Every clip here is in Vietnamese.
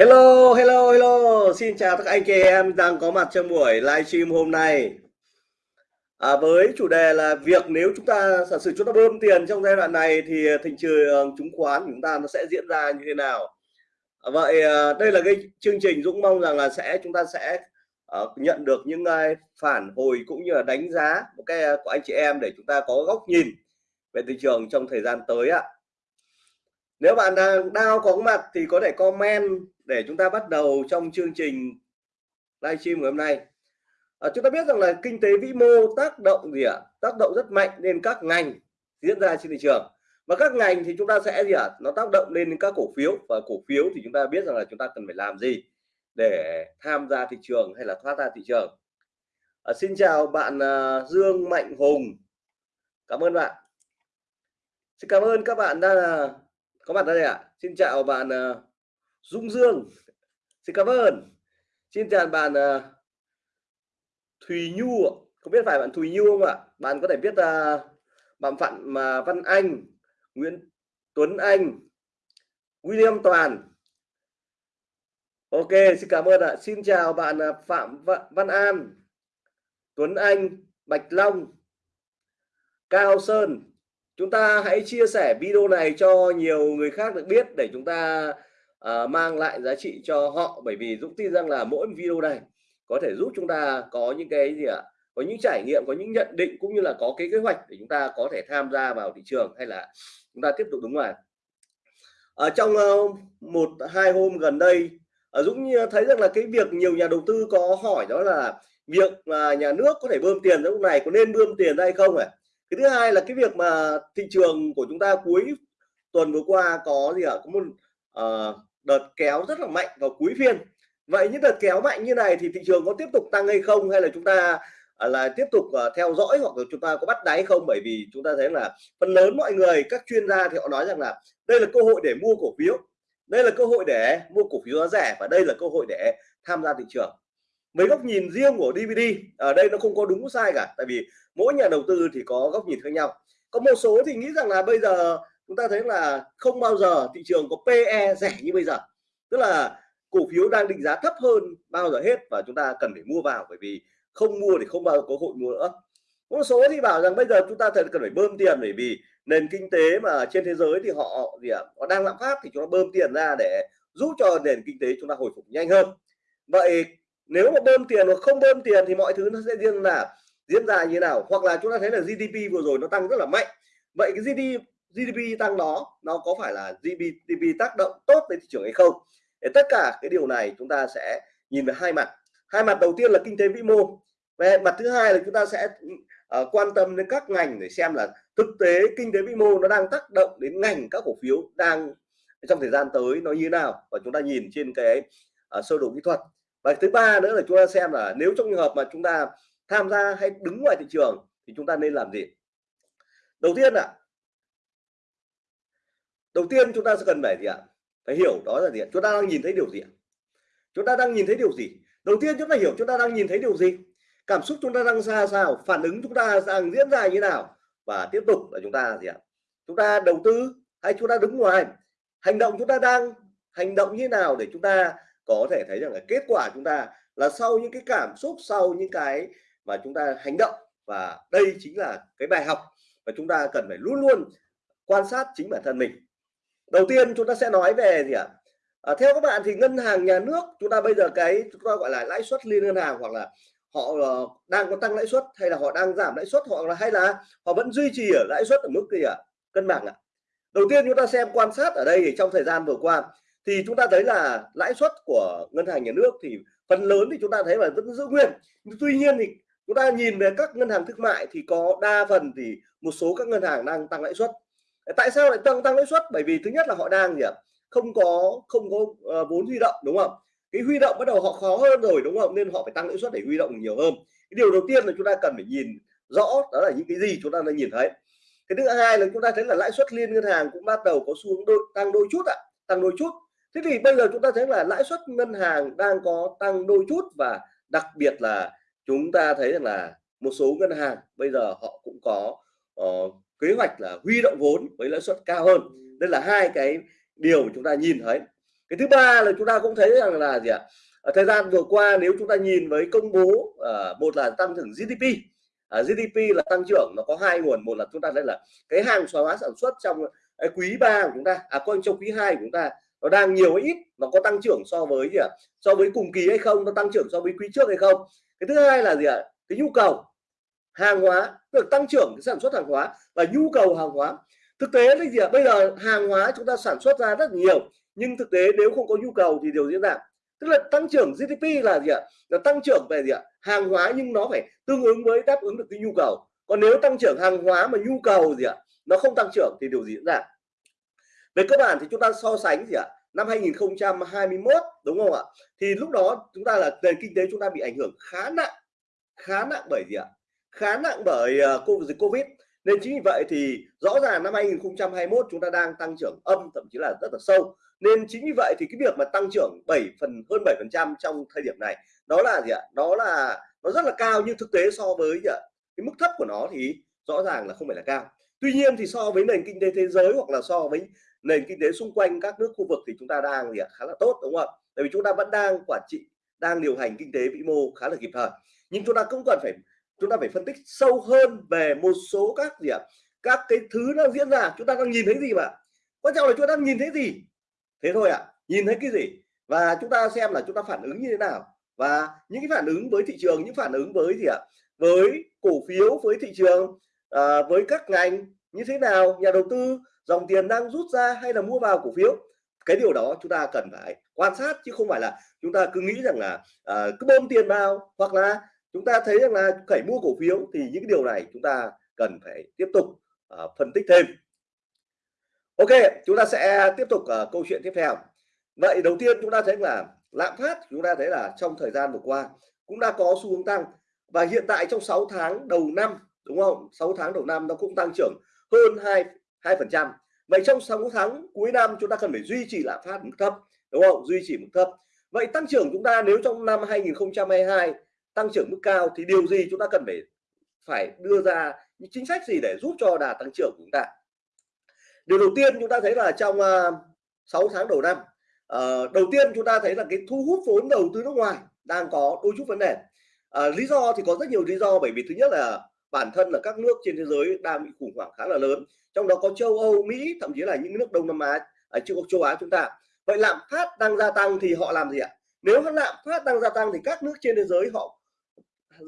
Hello, hello, hello. Xin chào các anh chị em đang có mặt trong buổi livestream hôm nay. À, với chủ đề là việc nếu chúng ta giả sử chúng ta bơm tiền trong giai đoạn này thì ờ, thị trường ờ, chứng khoán của chúng ta nó sẽ diễn ra như thế nào? À, vậy à, đây là cái chương trình Dũng mong rằng là sẽ chúng ta sẽ à, nhận được những uh, phản hồi cũng như là đánh giá một cái uh, của anh chị em để chúng ta có góc nhìn về thị trường trong thời gian tới ạ nếu bạn đang đau có mặt thì có thể comment để chúng ta bắt đầu trong chương trình livestream ngày hôm nay. À, chúng ta biết rằng là kinh tế vĩ mô tác động gì ạ? À? tác động rất mạnh lên các ngành diễn ra trên thị trường. Và các ngành thì chúng ta sẽ gì ạ? À? nó tác động lên các cổ phiếu. Và cổ phiếu thì chúng ta biết rằng là chúng ta cần phải làm gì để tham gia thị trường hay là thoát ra thị trường. À, xin chào bạn uh, Dương Mạnh Hùng. Cảm ơn bạn. Xin cảm ơn các bạn đã có mặt đây ạ. À? xin chào bạn uh, Dung Dương. Xin cảm ơn. Xin chào bạn uh, Thùy Nhu không biết phải bạn Thùy Nhu không ạ? Bạn có thể biết uh, bạn Phạm mà Văn Anh Nguyễn Tuấn Anh William Toàn. Ok xin cảm ơn ạ. Xin chào bạn uh, Phạm Văn An Tuấn Anh Bạch Long Cao Sơn chúng ta hãy chia sẻ video này cho nhiều người khác được biết để chúng ta uh, mang lại giá trị cho họ. Bởi vì Dũng tin rằng là mỗi video này có thể giúp chúng ta có những cái gì ạ? Có những trải nghiệm có những nhận định cũng như là có cái kế hoạch để chúng ta có thể tham gia vào thị trường hay là chúng ta tiếp tục đúng ngoài. Ở trong uh, một hai hôm gần đây uh, Dũng ờ, thấy rằng là cái việc nhiều nhà đầu tư có hỏi đó là việc mà nhà nước có thể bơm tiền lúc này có nên bơm tiền ra hay không ạ? à? Cái thứ hai là cái việc mà thị trường của chúng ta cuối tuần vừa qua có gì ạ? Có một uh, đợt kéo rất là mạnh vào cuối phiên. Vậy những đợt kéo mạnh như này thì thị trường có tiếp tục tăng hay không? Hay là chúng ta uh, là tiếp tục uh, theo dõi hoặc là chúng ta có bắt đáy không? Bởi vì chúng ta thấy là phần lớn mọi người các chuyên gia thì họ nói rằng là đây là cơ hội để mua cổ phiếu. Đây là cơ hội để mua cổ phiếu giá rẻ và đây là cơ hội để tham gia thị trường mấy góc nhìn riêng của DVD ở đây nó không có đúng sai cả, tại vì mỗi nhà đầu tư thì có góc nhìn khác nhau. Có một số thì nghĩ rằng là bây giờ chúng ta thấy là không bao giờ thị trường có PE rẻ như bây giờ. Tức là cổ phiếu đang định giá thấp hơn bao giờ hết và chúng ta cần phải mua vào, bởi vì không mua thì không bao giờ có hội mua nữa. Một số thì bảo rằng bây giờ chúng ta cần phải bơm tiền, bởi vì nền kinh tế mà trên thế giới thì họ gì ạ, họ đang lạm phát thì chúng ta bơm tiền ra để giúp cho nền kinh tế chúng ta hồi phục nhanh hơn. Vậy nếu mà bơm tiền hoặc không bơm tiền thì mọi thứ nó sẽ diễn là diễn ra như thế nào? Hoặc là chúng ta thấy là GDP vừa rồi nó tăng rất là mạnh. Vậy cái GDP GDP tăng đó nó có phải là GDP tác động tốt đến thị trường hay không? Để tất cả cái điều này chúng ta sẽ nhìn về hai mặt. Hai mặt đầu tiên là kinh tế vĩ mô. Về mặt thứ hai là chúng ta sẽ uh, quan tâm đến các ngành để xem là thực tế kinh tế vĩ mô nó đang tác động đến ngành các cổ phiếu đang trong thời gian tới nó như thế nào. Và chúng ta nhìn trên cái uh, sơ đồ kỹ thuật và thứ ba nữa là chúng ta xem là nếu trong trường hợp mà chúng ta tham gia hay đứng ngoài thị trường thì chúng ta nên làm gì đầu tiên ạ đầu tiên chúng ta sẽ cần phải gì ạ phải hiểu đó là gì ạ chúng ta đang nhìn thấy điều gì ạ chúng ta đang nhìn thấy điều gì đầu tiên chúng ta hiểu chúng ta đang nhìn thấy điều gì cảm xúc chúng ta đang ra sao phản ứng chúng ta đang diễn ra như nào và tiếp tục là chúng ta gì ạ chúng ta đầu tư hay chúng ta đứng ngoài hành động chúng ta đang hành động như nào để chúng ta có thể thấy rằng là kết quả chúng ta là sau những cái cảm xúc sau những cái mà chúng ta hành động và đây chính là cái bài học và chúng ta cần phải luôn luôn quan sát chính bản thân mình. Đầu tiên chúng ta sẽ nói về gì ạ? À, theo các bạn thì ngân hàng nhà nước chúng ta bây giờ cái chúng ta gọi là lãi suất liên ngân hàng hoặc là họ uh, đang có tăng lãi suất hay là họ đang giảm lãi suất hoặc là hay là họ vẫn duy trì ở lãi suất ở mức gì ạ? Cân bằng ạ. Đầu tiên chúng ta xem quan sát ở đây thì trong thời gian vừa qua thì chúng ta thấy là lãi suất của ngân hàng nhà nước thì phần lớn thì chúng ta thấy là vẫn giữ nguyên. Tuy nhiên thì chúng ta nhìn về các ngân hàng thương mại thì có đa phần thì một số các ngân hàng đang tăng lãi suất. Tại sao lại tăng tăng lãi suất? Bởi vì thứ nhất là họ đang gì ạ? Không có không có uh, vốn huy động đúng không? Cái huy động bắt đầu họ khó hơn rồi đúng không? Nên họ phải tăng lãi suất để huy động nhiều hơn. Cái điều đầu tiên là chúng ta cần phải nhìn rõ đó là những cái gì chúng ta đang nhìn thấy. Cái thứ hai là chúng ta thấy là lãi suất liên ngân hàng cũng bắt đầu có xu hướng đôi, tăng đôi chút ạ à, tăng đôi chút thế thì bây giờ chúng ta thấy là lãi suất ngân hàng đang có tăng đôi chút và đặc biệt là chúng ta thấy rằng là một số ngân hàng bây giờ họ cũng có uh, kế hoạch là huy động vốn với lãi suất cao hơn. Đây là hai cái điều chúng ta nhìn thấy. Cái thứ ba là chúng ta cũng thấy rằng là gì ạ? Ở thời gian vừa qua nếu chúng ta nhìn với công bố uh, một là tăng trưởng GDP uh, GDP là tăng trưởng nó có hai nguồn. Một là chúng ta đây là cái hàng hóa sản xuất trong cái quý 3 của chúng ta à quanh trong quý 2 của chúng ta nó đang nhiều hay ít, nó có tăng trưởng so với gì ạ? So với cùng kỳ hay không? Nó tăng trưởng so với quý trước hay không? Cái thứ hai là gì ạ? Cái nhu cầu hàng hóa được tăng trưởng cái sản xuất hàng hóa và nhu cầu hàng hóa. Thực tế là gì ạ? Bây giờ hàng hóa chúng ta sản xuất ra rất nhiều, nhưng thực tế nếu không có nhu cầu thì điều diễn ra. Tức là tăng trưởng GDP là gì ạ? Là tăng trưởng về gì ạ? Hàng hóa nhưng nó phải tương ứng với đáp ứng được cái nhu cầu. Còn nếu tăng trưởng hàng hóa mà nhu cầu gì ạ? Nó không tăng trưởng thì điều gì diễn ra về cơ bản thì chúng ta so sánh gì ạ? Năm 2021 đúng không ạ? Thì lúc đó chúng ta là nền kinh tế chúng ta bị ảnh hưởng khá nặng khá nặng bởi gì ạ? Khá nặng bởi uh, dịch Covid. Nên chính vì vậy thì rõ ràng năm 2021 chúng ta đang tăng trưởng âm thậm chí là rất là sâu. Nên chính vì vậy thì cái việc mà tăng trưởng 7 phần hơn 7 phần trăm trong thời điểm này đó là gì ạ? Đó là nó rất là cao nhưng thực tế so với gì ạ? Cái mức thấp của nó thì rõ ràng là không phải là cao. Tuy nhiên thì so với nền kinh tế thế giới hoặc là so với nền kinh tế xung quanh các nước khu vực thì chúng ta đang gì ạ? Khá là tốt đúng không ạ? Tại vì chúng ta vẫn đang quản trị đang điều hành kinh tế vĩ mô khá là kịp thời. Nhưng chúng ta cũng cần phải chúng ta phải phân tích sâu hơn về một số các gì ạ? Các cái thứ đang diễn ra. Chúng ta đang nhìn thấy gì mà? Quan trọng là chúng ta đang nhìn thấy gì? Thế thôi ạ. À. nhìn thấy cái gì? Và chúng ta xem là chúng ta phản ứng như thế nào. Và những cái phản ứng với thị trường những phản ứng với gì ạ? Với cổ phiếu với thị trường à, với các ngành như thế nào? Nhà đầu tư dòng tiền đang rút ra hay là mua vào cổ phiếu? Cái điều đó chúng ta cần phải quan sát chứ không phải là chúng ta cứ nghĩ rằng là à, cứ bơm tiền vào hoặc là chúng ta thấy rằng là phải mua cổ phiếu thì những cái điều này chúng ta cần phải tiếp tục uh, phân tích thêm. Ok chúng ta sẽ tiếp tục uh, câu chuyện tiếp theo. Vậy đầu tiên chúng ta thấy là lạm phát chúng ta thấy là trong thời gian vừa qua cũng đã có xu hướng tăng và hiện tại trong 6 tháng đầu năm đúng không? 6 tháng đầu năm nó cũng tăng trưởng hơn 2 2 phần trăm. Vậy trong 6 tháng cuối năm chúng ta cần phải duy trì lạm phát mức thấp đúng không? Duy trì mức thấp. Vậy tăng trưởng chúng ta nếu trong năm 2022 tăng trưởng mức cao thì điều gì chúng ta cần phải phải đưa ra những chính sách gì để giúp cho đà tăng trưởng của chúng ta? Điều đầu tiên chúng ta thấy là trong à, uh, 6 tháng đầu năm uh, đầu tiên chúng ta thấy là cái thu hút vốn đầu tư nước ngoài đang có đôi chút vấn đề. Uh, lý do thì có rất nhiều lý do. Bởi vì thứ nhất là bản thân là các nước trên thế giới đang bị khủng hoảng khá là lớn. Trong đó có châu Âu Mỹ thậm chí là những nước Đông Nam Á ở châu châu Á chúng ta. Vậy lạm phát đang gia tăng thì họ làm gì ạ? Nếu lạm phát đang gia tăng thì các nước trên thế giới họ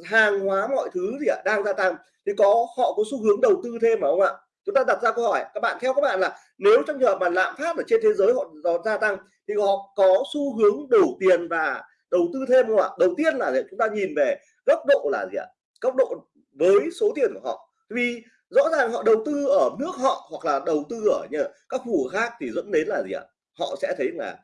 hàng hóa mọi thứ gì ạ đang gia tăng. Thì có họ có xu hướng đầu tư thêm mà không ạ? Chúng ta đặt ra câu hỏi các bạn theo các bạn là nếu trong trường hợp mà lạm phát ở trên thế giới họ, họ gia tăng thì họ có xu hướng đổ tiền và đầu tư thêm không ạ? Đầu tiên là chúng ta nhìn về góc độ là gì ạ? Góc độ với số tiền của họ. Vì rõ ràng họ đầu tư ở nước họ hoặc là đầu tư ở như các khu vực khác thì dẫn đến là gì ạ? Họ sẽ thấy là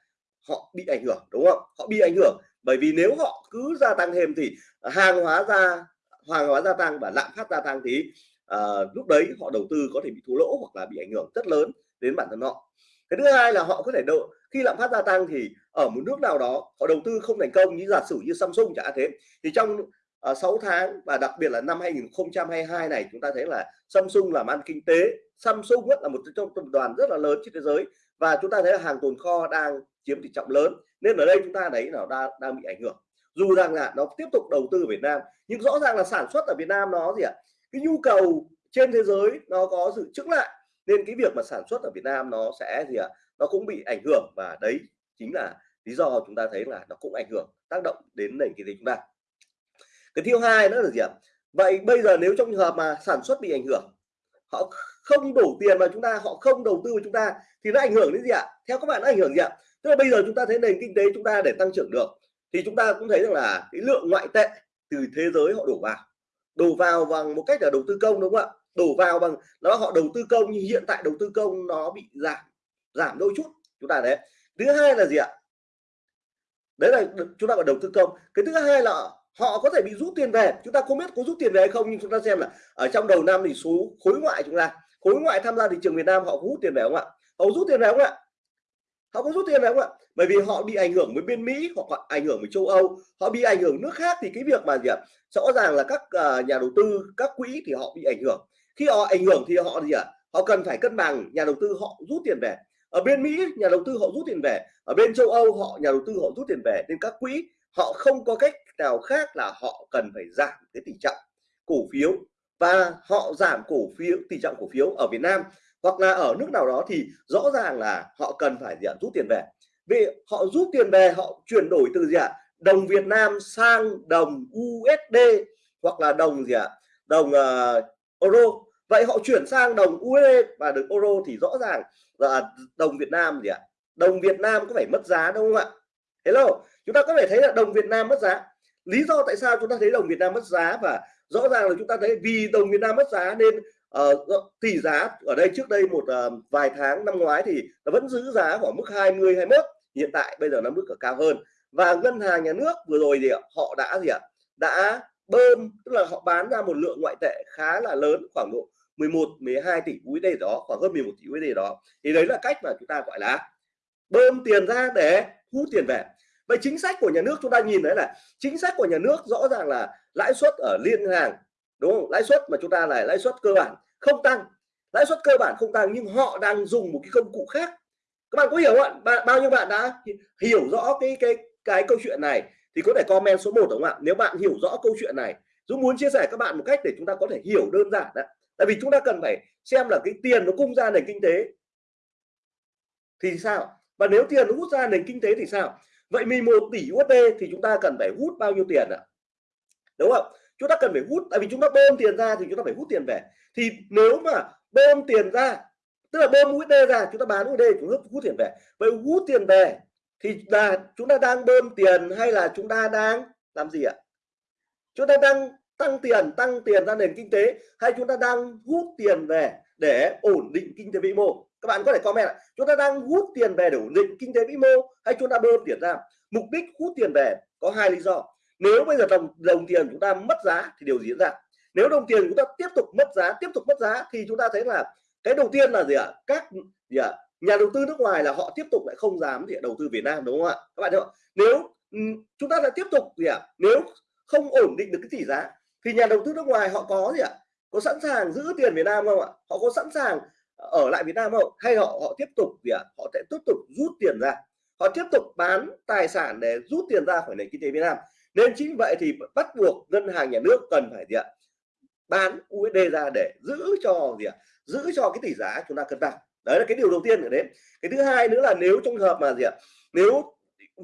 họ bị ảnh hưởng đúng không? Họ bị ảnh hưởng. Bởi vì nếu họ cứ gia tăng thêm thì hàng hóa ra hàng hóa gia tăng và lạm phát gia tăng thì uh, lúc đấy họ đầu tư có thể bị thua lỗ hoặc là bị ảnh hưởng rất lớn đến bản thân họ. Cái thứ hai là họ có thể độ khi lạm phát gia tăng thì ở một nước nào đó họ đầu tư không thành công như giả sử như Samsung chẳng thế thì trong Ờ, uh, 6 tháng và đặc biệt là năm 2022 này chúng ta thấy là Samsung làm ăn kinh tế. Samsung là một trong tập đoàn rất là lớn trên thế giới và chúng ta thấy là hàng tồn kho đang chiếm tỷ trọng lớn. Nên ở đây chúng ta thấy là đang đang bị ảnh hưởng. Dù rằng là nó tiếp tục đầu tư ở Việt Nam nhưng rõ ràng là sản xuất ở Việt Nam nó gì ạ? Cái nhu cầu trên thế giới nó có sự chững lại nên cái việc mà sản xuất ở Việt Nam nó sẽ gì ạ? Nó cũng bị ảnh hưởng và đấy chính là lý do chúng ta thấy là nó cũng ảnh hưởng tác động đến nền kinh tế chúng ta cái thứ hai nữa là gì ạ? Vậy bây giờ nếu trong trường hợp mà sản xuất bị ảnh hưởng, họ không đổ tiền vào chúng ta, họ không đầu tư vào chúng ta, thì nó ảnh hưởng đến gì ạ? Theo các bạn, nó ảnh hưởng gì ạ? Tức là bây giờ chúng ta thấy nền kinh tế chúng ta để tăng trưởng được, thì chúng ta cũng thấy rằng là cái lượng ngoại tệ từ thế giới họ đổ vào. Đổ vào bằng một cách là đầu tư công, đúng không ạ? Đổ vào bằng, nó họ đầu tư công, nhưng hiện tại đầu tư công nó bị giảm giảm đôi chút, chúng ta đấy thứ hai là gì ạ? Đấy là chúng ta gọi đầu tư công. Cái thứ hai là họ có thể bị rút tiền về. Chúng ta không biết có rút tiền về hay không, nhưng chúng ta xem là ở trong đầu năm thì số khối ngoại chúng ta, khối ngoại tham gia thị trường Việt Nam họ có hút tiền về không ạ? Họ rút tiền về không ạ? Họ có rút tiền về không ạ? Bởi vì họ bị ảnh hưởng với bên Mỹ hoặc ảnh hưởng với châu Âu, họ bị ảnh hưởng nước khác thì cái việc mà gì ạ? Rõ ràng là các à, nhà đầu tư, các quỹ thì họ bị ảnh hưởng. Khi họ ảnh hưởng thì họ gì ạ? Họ cần phải cân bằng, nhà đầu tư họ rút tiền về. Ở bên Mỹ, nhà đầu tư họ rút tiền về. Ở bên châu Âu họ, nhà đầu tư họ rút tiền về. Nên các quỹ họ không có cách nào khác là họ cần phải giảm cái tỷ trọng cổ phiếu và họ giảm cổ phiếu tỷ trọng cổ phiếu ở Việt Nam hoặc là ở nước nào đó thì rõ ràng là họ cần phải gì ạ? Rút tiền về. Vì họ rút tiền về họ chuyển đổi từ gì ạ? Đồng Việt Nam sang đồng USD hoặc là đồng gì ạ? Đồng uh, euro. Vậy họ chuyển sang đồng USD và được euro thì rõ ràng là đồng Việt Nam gì ạ? Đồng Việt Nam có phải mất giá đúng không ạ? Hello chúng ta có thể thấy là đồng Việt Nam mất giá lý do tại sao chúng ta thấy đồng Việt Nam mất giá và rõ ràng là chúng ta thấy vì đồng Việt Nam mất giá nên uh, tỷ giá ở đây trước đây một uh, vài tháng năm ngoái thì nó vẫn giữ giá khoảng mức 20 21 hiện tại bây giờ nó mức ở cao hơn. Và ngân hàng nhà nước vừa rồi thì họ đã gì ạ? Đã bơm tức là họ bán ra một lượng ngoại tệ khá là lớn khoảng độ 11 12 tỷ USD đó khoảng hơn 11 tỷ USD đó. Thì đấy là cách mà chúng ta gọi là bơm tiền ra để hút tiền về vậy chính sách của nhà nước chúng ta nhìn thấy là chính sách của nhà nước rõ ràng là lãi suất ở liên hàng, đúng không? Lãi suất mà chúng ta là lãi suất cơ bản không tăng. Lãi suất cơ bản không tăng nhưng họ đang dùng một cái công cụ khác. Các bạn có hiểu không ạ? Bao nhiêu bạn đã hiểu rõ cái cái cái câu chuyện này thì có thể comment số 1 đúng không ạ? Nếu bạn hiểu rõ câu chuyện này, Dũng muốn chia sẻ các bạn một cách để chúng ta có thể hiểu đơn giản đấy. Tại vì chúng ta cần phải xem là cái tiền nó cung ra nền kinh tế thì sao? Và nếu tiền nó hút ra nền kinh tế thì sao? Vậy 11 tỷ USD thì chúng ta cần phải hút bao nhiêu tiền ạ? Đúng không? Chúng ta cần phải hút, tại vì chúng ta bơm tiền ra thì chúng ta phải hút tiền về. Thì nếu mà bơm tiền ra, tức là bơm USD ra, chúng ta bán USD chúng ta hút tiền về. Vậy hút tiền về thì là chúng ta đang bơm tiền hay là chúng ta đang làm gì ạ? Chúng ta đang tăng tiền tăng tiền ra nền kinh tế hay chúng ta đang hút tiền về để ổn định kinh tế vĩ mô? Các bạn có thể comment chúng ta đang hút tiền về để ổn định kinh tế vĩ mô hay chúng ta bơm tiền ra? Mục đích hút tiền về có hai lý do. Nếu bây giờ đồng đồng tiền chúng ta mất giá thì điều gì diễn ra? Nếu đồng tiền chúng ta tiếp tục mất giá, tiếp tục mất giá thì chúng ta thấy là cái đầu tiên là gì ạ? Các gì ạ? Nhà đầu tư nước ngoài là họ tiếp tục lại không dám để đầu tư Việt Nam, đúng không ạ? Các bạn thấy không? Nếu ừ, chúng ta lại tiếp tục gì ạ? Nếu không ổn định được cái tỷ giá thì nhà đầu tư nước ngoài họ có gì ạ? Có sẵn sàng giữ tiền Việt Nam không ạ? Họ có sẵn sàng ở lại Việt Nam không? Hay họ họ tiếp tục gì ạ? Họ sẽ tiếp tục rút tiền ra. Họ tiếp tục bán tài sản để rút tiền ra khỏi nền kinh tế Việt Nam. Nên chính vậy thì bắt buộc ngân hàng nhà nước cần phải gì ạ? Bán USD ra để giữ cho gì ạ? Giữ cho cái tỷ giá chúng ta cân bằng. Đấy là cái điều đầu tiên ở đấy. Cái thứ hai nữa là nếu trong hợp mà gì ạ? Nếu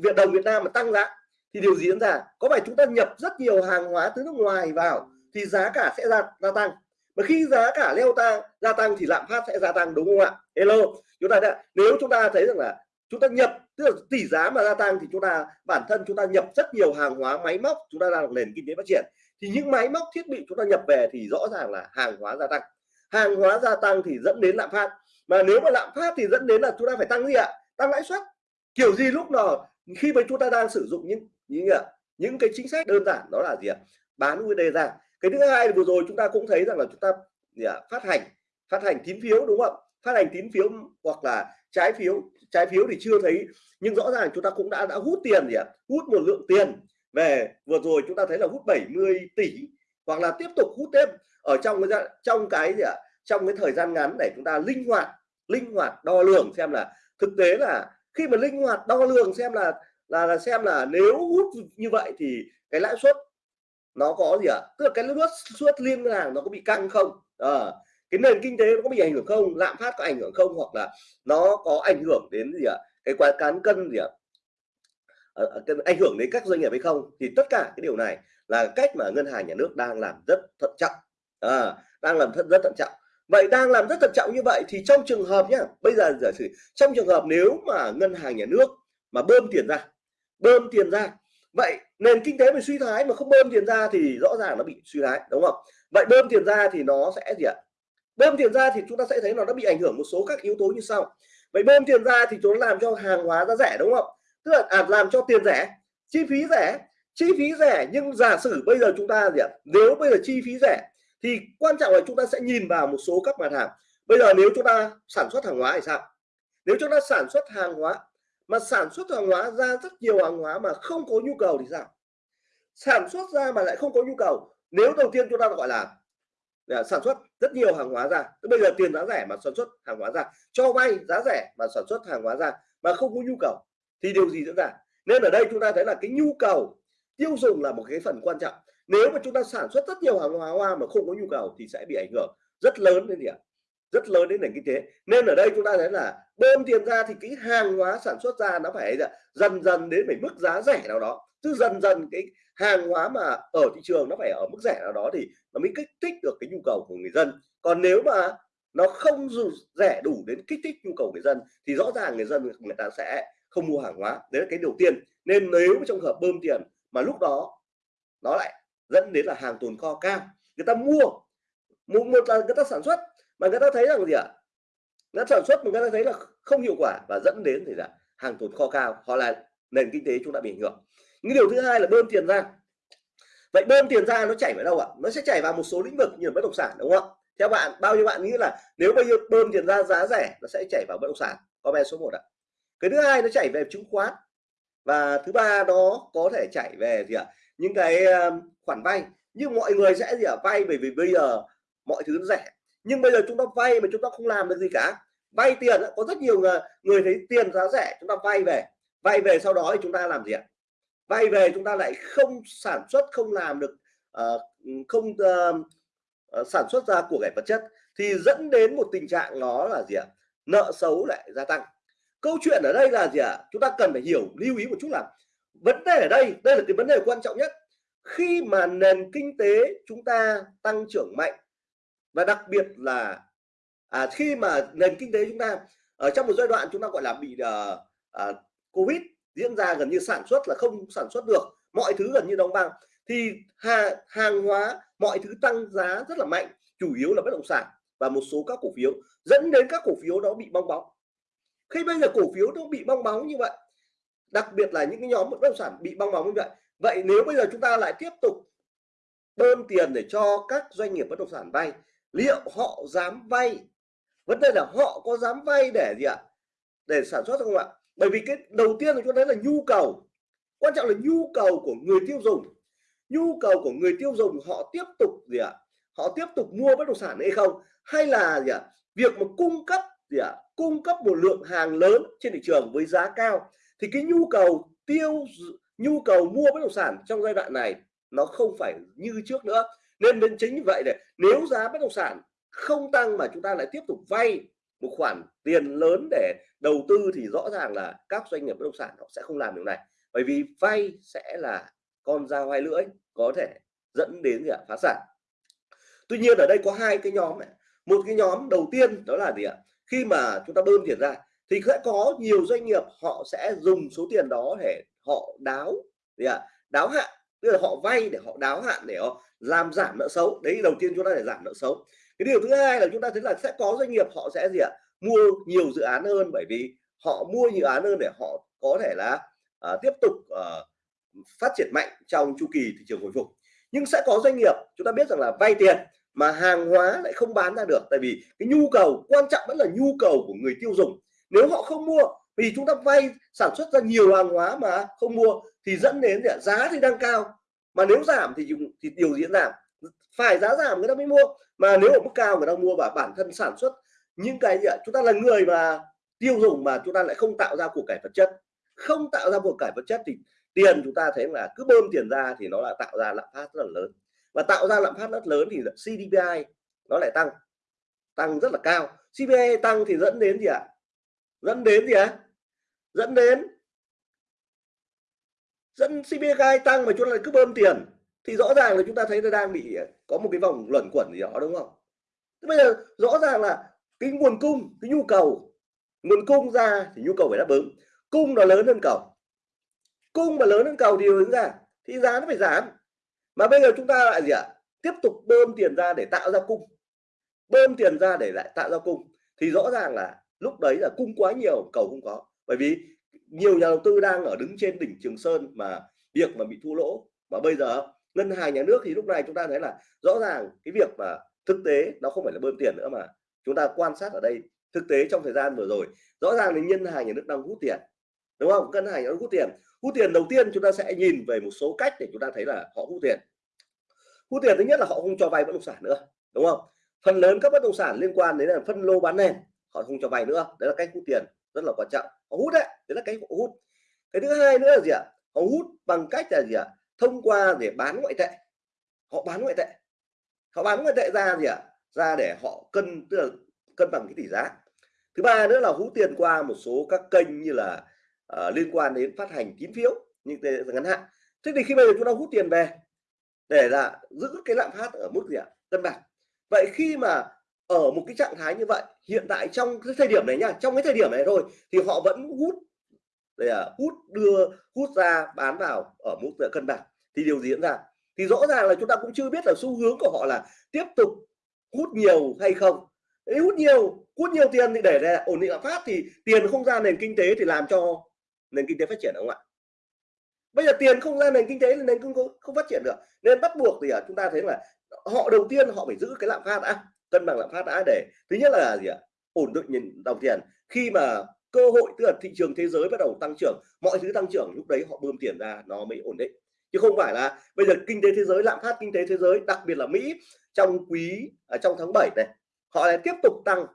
Việt đồng Việt Nam mà tăng giá thì điều gì diễn ra? Có phải chúng ta nhập rất nhiều hàng hóa từ nước ngoài vào thì giá cả sẽ gia, gia tăng mà khi giá cả leo tăng gia tăng thì lạm phát sẽ gia tăng đúng không ạ? Hello. Chúng ta đã, nếu chúng ta thấy rằng là chúng ta nhập tức là tỷ giá mà gia tăng thì chúng ta bản thân chúng ta nhập rất nhiều hàng hóa máy móc chúng ta đang nền kinh tế phát triển. Thì những máy móc thiết bị chúng ta nhập về thì rõ ràng là hàng hóa gia tăng. Hàng hóa gia tăng thì dẫn đến lạm phát. Mà nếu mà lạm phát thì dẫn đến là chúng ta phải tăng gì ạ? Tăng lãi suất. Kiểu gì lúc nào khi mà chúng ta đang sử dụng những những những cái chính sách đơn giản đó là gì ạ? Bán USD ra cái thứ hai vừa rồi chúng ta cũng thấy rằng là chúng ta gì phát hành phát hành tín phiếu đúng không phát hành tín phiếu hoặc là trái phiếu trái phiếu thì chưa thấy nhưng rõ ràng chúng ta cũng đã đã hút tiền gì ạ? Hút một lượng tiền về. Vừa rồi chúng ta thấy là hút 70 tỷ hoặc là tiếp tục hút thêm ở trong cái trong cái gì ạ? Trong cái thời gian ngắn để chúng ta linh hoạt linh hoạt đo lường xem là thực tế là khi mà linh hoạt đo lường xem là là, là xem là nếu hút như vậy thì cái lãi suất nó có gì ạ? Tức là cái lướt suất liên ngân hàng nó có bị căng không? À, cái nền kinh tế nó có bị ảnh hưởng không? Lạm phát có ảnh hưởng không? Hoặc là nó có ảnh hưởng đến gì ạ? Cái quá cán cân gì ạ? À, ảnh hưởng đến các doanh nghiệp hay không? Thì tất cả cái điều này là cách mà ngân hàng nhà nước đang làm rất thận trọng. À, đang làm rất rất thận trọng. Vậy đang làm rất thận trọng như vậy thì trong trường hợp nhá bây giờ giả sử trong trường hợp nếu mà ngân hàng nhà nước mà bơm tiền ra bơm tiền ra vậy nền kinh tế bị suy thoái mà không bơm tiền ra thì rõ ràng nó bị suy thoái đúng không? Vậy bơm tiền ra thì nó sẽ gì ạ? Bơm tiền ra thì chúng ta sẽ thấy nó đã bị ảnh hưởng một số các yếu tố như sau. Vậy bơm tiền ra thì chúng làm cho hàng hóa giá rẻ đúng không? Tức là à, làm cho tiền rẻ chi phí rẻ. Chi phí rẻ nhưng giả sử bây giờ chúng ta gì ạ? Nếu bây giờ chi phí rẻ thì quan trọng là chúng ta sẽ nhìn vào một số các mặt hàng. Bây giờ nếu chúng ta sản xuất hàng hóa thì sao? Nếu chúng ta sản xuất hàng hóa mà sản xuất hàng hóa ra rất nhiều hàng hóa mà không có nhu cầu thì sao? Sản xuất ra mà lại không có nhu cầu, nếu đầu tiên chúng ta gọi là là sản xuất rất nhiều hàng hóa ra bây giờ tiền giá rẻ mà sản xuất hàng hóa ra, cho vay giá rẻ mà sản xuất hàng hóa ra mà không có nhu cầu, thì điều gì diễn ra? Nên ở đây chúng ta thấy là cái nhu cầu tiêu dùng là một cái phần quan trọng. Nếu mà chúng ta sản xuất rất nhiều hàng hóa hoa mà không có nhu cầu thì sẽ bị ảnh hưởng rất lớn đến gì ạ? Rất lớn đến nền kinh tế. Nên ở đây chúng ta thấy là bơm tiền ra thì cái hàng hóa sản xuất ra nó phải dần dần đến phải mức giá rẻ nào đó. Chứ dần dần cái hàng hóa mà ở thị trường nó phải ở mức rẻ nào đó thì nó mới kích thích được cái nhu cầu của người dân. Còn nếu mà nó không dù rẻ đủ đến kích thích nhu cầu người dân thì rõ ràng người dân người ta sẽ không mua hàng hóa. Đấy là cái đầu tiên. Nên nếu trong hợp bơm tiền mà lúc đó nó lại dẫn đến là hàng tồn kho cao người ta mua một, một là người ta sản xuất mà người ta thấy rằng gì ạ? À? ta sản xuất mà người ta thấy là không hiệu quả và dẫn đến thì là hàng tồn kho cao, họ là nền kinh tế chúng ta bị ảnh hưởng. Những điều thứ hai là bơm tiền ra. Vậy bơm tiền ra nó chảy vào đâu ạ? Nó sẽ chảy vào một số lĩnh vực như là bất động sản, đúng không theo bạn, bao nhiêu bạn nghĩ là nếu bao nhiêu bơm tiền ra giá rẻ, nó sẽ chảy vào bất động sản? Comment số 1 ạ. Cái thứ hai nó chảy về chứng khoán. Và thứ ba đó có thể chảy về gì ạ? Những cái ờ, khoản vay. Nhưng mọi người sẽ gì ạ? Vay bởi vì bây giờ mọi thứ nó rẻ nhưng bây giờ chúng ta vay mà chúng ta không làm được gì cả. Vay tiền có rất nhiều người, người thấy tiền giá rẻ chúng ta vay về. Vay về sau đó thì chúng ta làm gì ạ? Vay về chúng ta lại không sản xuất không làm được uh, không uh, uh, sản xuất ra của cải vật chất. Thì dẫn đến một tình trạng nó là gì ạ? Nợ xấu lại gia tăng. Câu chuyện ở đây là gì ạ? Chúng ta cần phải hiểu lưu ý một chút là vấn đề ở đây đây là cái vấn đề quan trọng nhất. Khi mà nền kinh tế chúng ta tăng trưởng mạnh và đặc biệt là à, khi mà nền kinh tế chúng ta ở trong một giai đoạn chúng ta gọi là bị uh, uh, covid diễn ra gần như sản xuất là không sản xuất được mọi thứ gần như đóng băng thì hàng, hàng hóa mọi thứ tăng giá rất là mạnh chủ yếu là bất động sản và một số các cổ phiếu dẫn đến các cổ phiếu đó bị bong bóng. Khi bây giờ cổ phiếu nó bị bong bóng như vậy đặc biệt là những cái nhóm bất động sản bị bong bóng như vậy vậy nếu bây giờ chúng ta lại tiếp tục bơm tiền để cho các doanh nghiệp bất động sản vay liệu họ dám vay? Vấn đề là họ có dám vay để gì ạ? Để sản xuất không ạ? Bởi vì cái đầu tiên là chúng ta thấy là nhu cầu. Quan trọng là nhu cầu của người tiêu dùng. Nhu cầu của người tiêu dùng họ tiếp tục gì ạ? Họ tiếp tục mua bất động sản hay không? Hay là gì ạ? Việc mà cung cấp gì ạ? Cung cấp một lượng hàng lớn trên thị trường với giá cao thì cái nhu cầu tiêu nhu cầu mua bất động sản trong giai đoạn này nó không phải như trước nữa nên đến chính như vậy này nếu giá bất động sản không tăng mà chúng ta lại tiếp tục vay một khoản tiền lớn để đầu tư thì rõ ràng là các doanh nghiệp bất động sản họ sẽ không làm điều này. Bởi vì vay sẽ là con dao hai lưỡi, có thể dẫn đến gì ạ? Phá sản. Tuy nhiên ở đây có hai cái nhóm này. Một cái nhóm đầu tiên đó là gì ạ? Khi mà chúng ta bơm tiền ra thì sẽ có nhiều doanh nghiệp họ sẽ dùng số tiền đó để họ đáo, gì ạ? Đáo hạn tức là họ vay để họ đáo hạn để họ làm giảm nợ xấu. Đấy đầu tiên chúng ta để giảm nợ xấu. Cái điều thứ hai là chúng ta thấy là sẽ có doanh nghiệp họ sẽ gì ạ? Mua nhiều dự án hơn bởi vì họ mua nhiều dự án hơn để họ có thể là uh, tiếp tục uh, phát triển mạnh trong chu kỳ thị trường hồi phục. Nhưng sẽ có doanh nghiệp chúng ta biết rằng là vay tiền mà hàng hóa lại không bán ra được. Tại vì cái nhu cầu quan trọng vẫn là nhu cầu của người tiêu dùng. Nếu họ không mua vì chúng ta vay, sản xuất ra nhiều hàng hóa mà không mua thì dẫn đến giá thì đang cao. Mà nếu giảm thì thì điều diễn giảm. Phải giá giảm người ta mới mua. Mà nếu ở mức cao người ta mua và bản thân sản xuất những cái gì ạ? Chúng ta là người mà tiêu dùng mà chúng ta lại không tạo ra của cải vật chất. Không tạo ra của cải vật chất thì tiền chúng ta thấy là cứ bơm tiền ra thì nó lại tạo ra lạm phát rất là lớn. Và tạo ra lạm phát rất lớn thì CDPI nó lại tăng tăng rất là cao. CPI tăng thì dẫn đến gì ạ? Dẫn đến gì ạ? Dẫn đến dẫn CPI tăng mà chúng ta lại cứ bơm tiền, thì rõ ràng là chúng ta thấy nó đang bị, có một cái vòng luẩn quẩn gì đó, đúng không? Bây giờ rõ ràng là cái nguồn cung, cái nhu cầu, nguồn cung ra thì nhu cầu phải đáp ứng. Cung nó lớn hơn cầu. Cung mà lớn hơn cầu thì hướng ra, thì giá nó phải giảm. Mà bây giờ chúng ta lại gì ạ? Tiếp tục bơm tiền ra để tạo ra cung. Bơm tiền ra để lại tạo ra cung. Thì rõ ràng là lúc đấy là cung quá nhiều, cầu không có bởi vì nhiều nhà đầu tư đang ở đứng trên đỉnh Trường Sơn mà việc mà bị thua lỗ. Và bây giờ ngân hàng nhà nước thì lúc này chúng ta thấy là rõ ràng cái việc mà thực tế nó không phải là bơm tiền nữa mà chúng ta quan sát ở đây thực tế trong thời gian vừa rồi. Rõ ràng là ngân hàng nhà nước đang hút tiền, đúng không? Ngân hàng nhà nước hút tiền. Hút tiền đầu tiên chúng ta sẽ nhìn về một số cách để chúng ta thấy là họ hút tiền. Hút tiền thứ nhất là họ không cho vay bất động sản nữa, đúng không? Phần lớn các bất động sản liên quan đến là phân lô bán nền, họ không cho vay nữa. Đấy là cách hút tiền rất là quan trọng. Họ hút đấy đấy là cái họ hút. Cái thứ hai nữa là gì ạ? Họ hút bằng cách là gì ạ? Thông qua để bán ngoại tệ. Họ bán ngoại tệ. Họ bán ngoại tệ ra gì ạ? Ra để họ cân tức là cân bằng cái tỷ giá. Thứ ba nữa là hút tiền qua một số các kênh như là uh, liên quan đến phát hành tín phiếu như ngắn hạn. Thế thì khi bây giờ chúng ta hút tiền về để là giữ cái lạm phát ở mức gì ạ? Cân bằng. Vậy khi mà ở một cái trạng thái như vậy hiện tại trong cái thời điểm này nha trong cái thời điểm này thôi thì họ vẫn hút để à, hút đưa hút ra bán vào ở mức cân bằng. Thì điều gì diễn ra? Thì rõ ràng là chúng ta cũng chưa biết là xu hướng của họ là tiếp tục hút nhiều hay không. Đấy, hút nhiều hút nhiều tiền thì để, để ổn định lạm phát thì tiền không ra nền kinh tế thì làm cho nền kinh tế phát triển không ạ? Bây giờ tiền không ra nền kinh tế nên không, không phát triển được. Nên bắt buộc thì à, chúng ta thấy là họ đầu tiên họ phải giữ cái lạm phát đã cân bằng lạm phát đã để thứ nhất là gì ạ? Ổn định nhìn đồng tiền. Khi mà cơ hội, tức là thị trường thế giới bắt đầu tăng trưởng, mọi thứ tăng trưởng, lúc đấy họ bơm tiền ra, nó mới ổn định. Chứ không phải là bây giờ kinh tế thế giới, lạm phát kinh tế thế giới, đặc biệt là Mỹ, trong quý ở trong tháng 7 này, họ lại tiếp tục tăng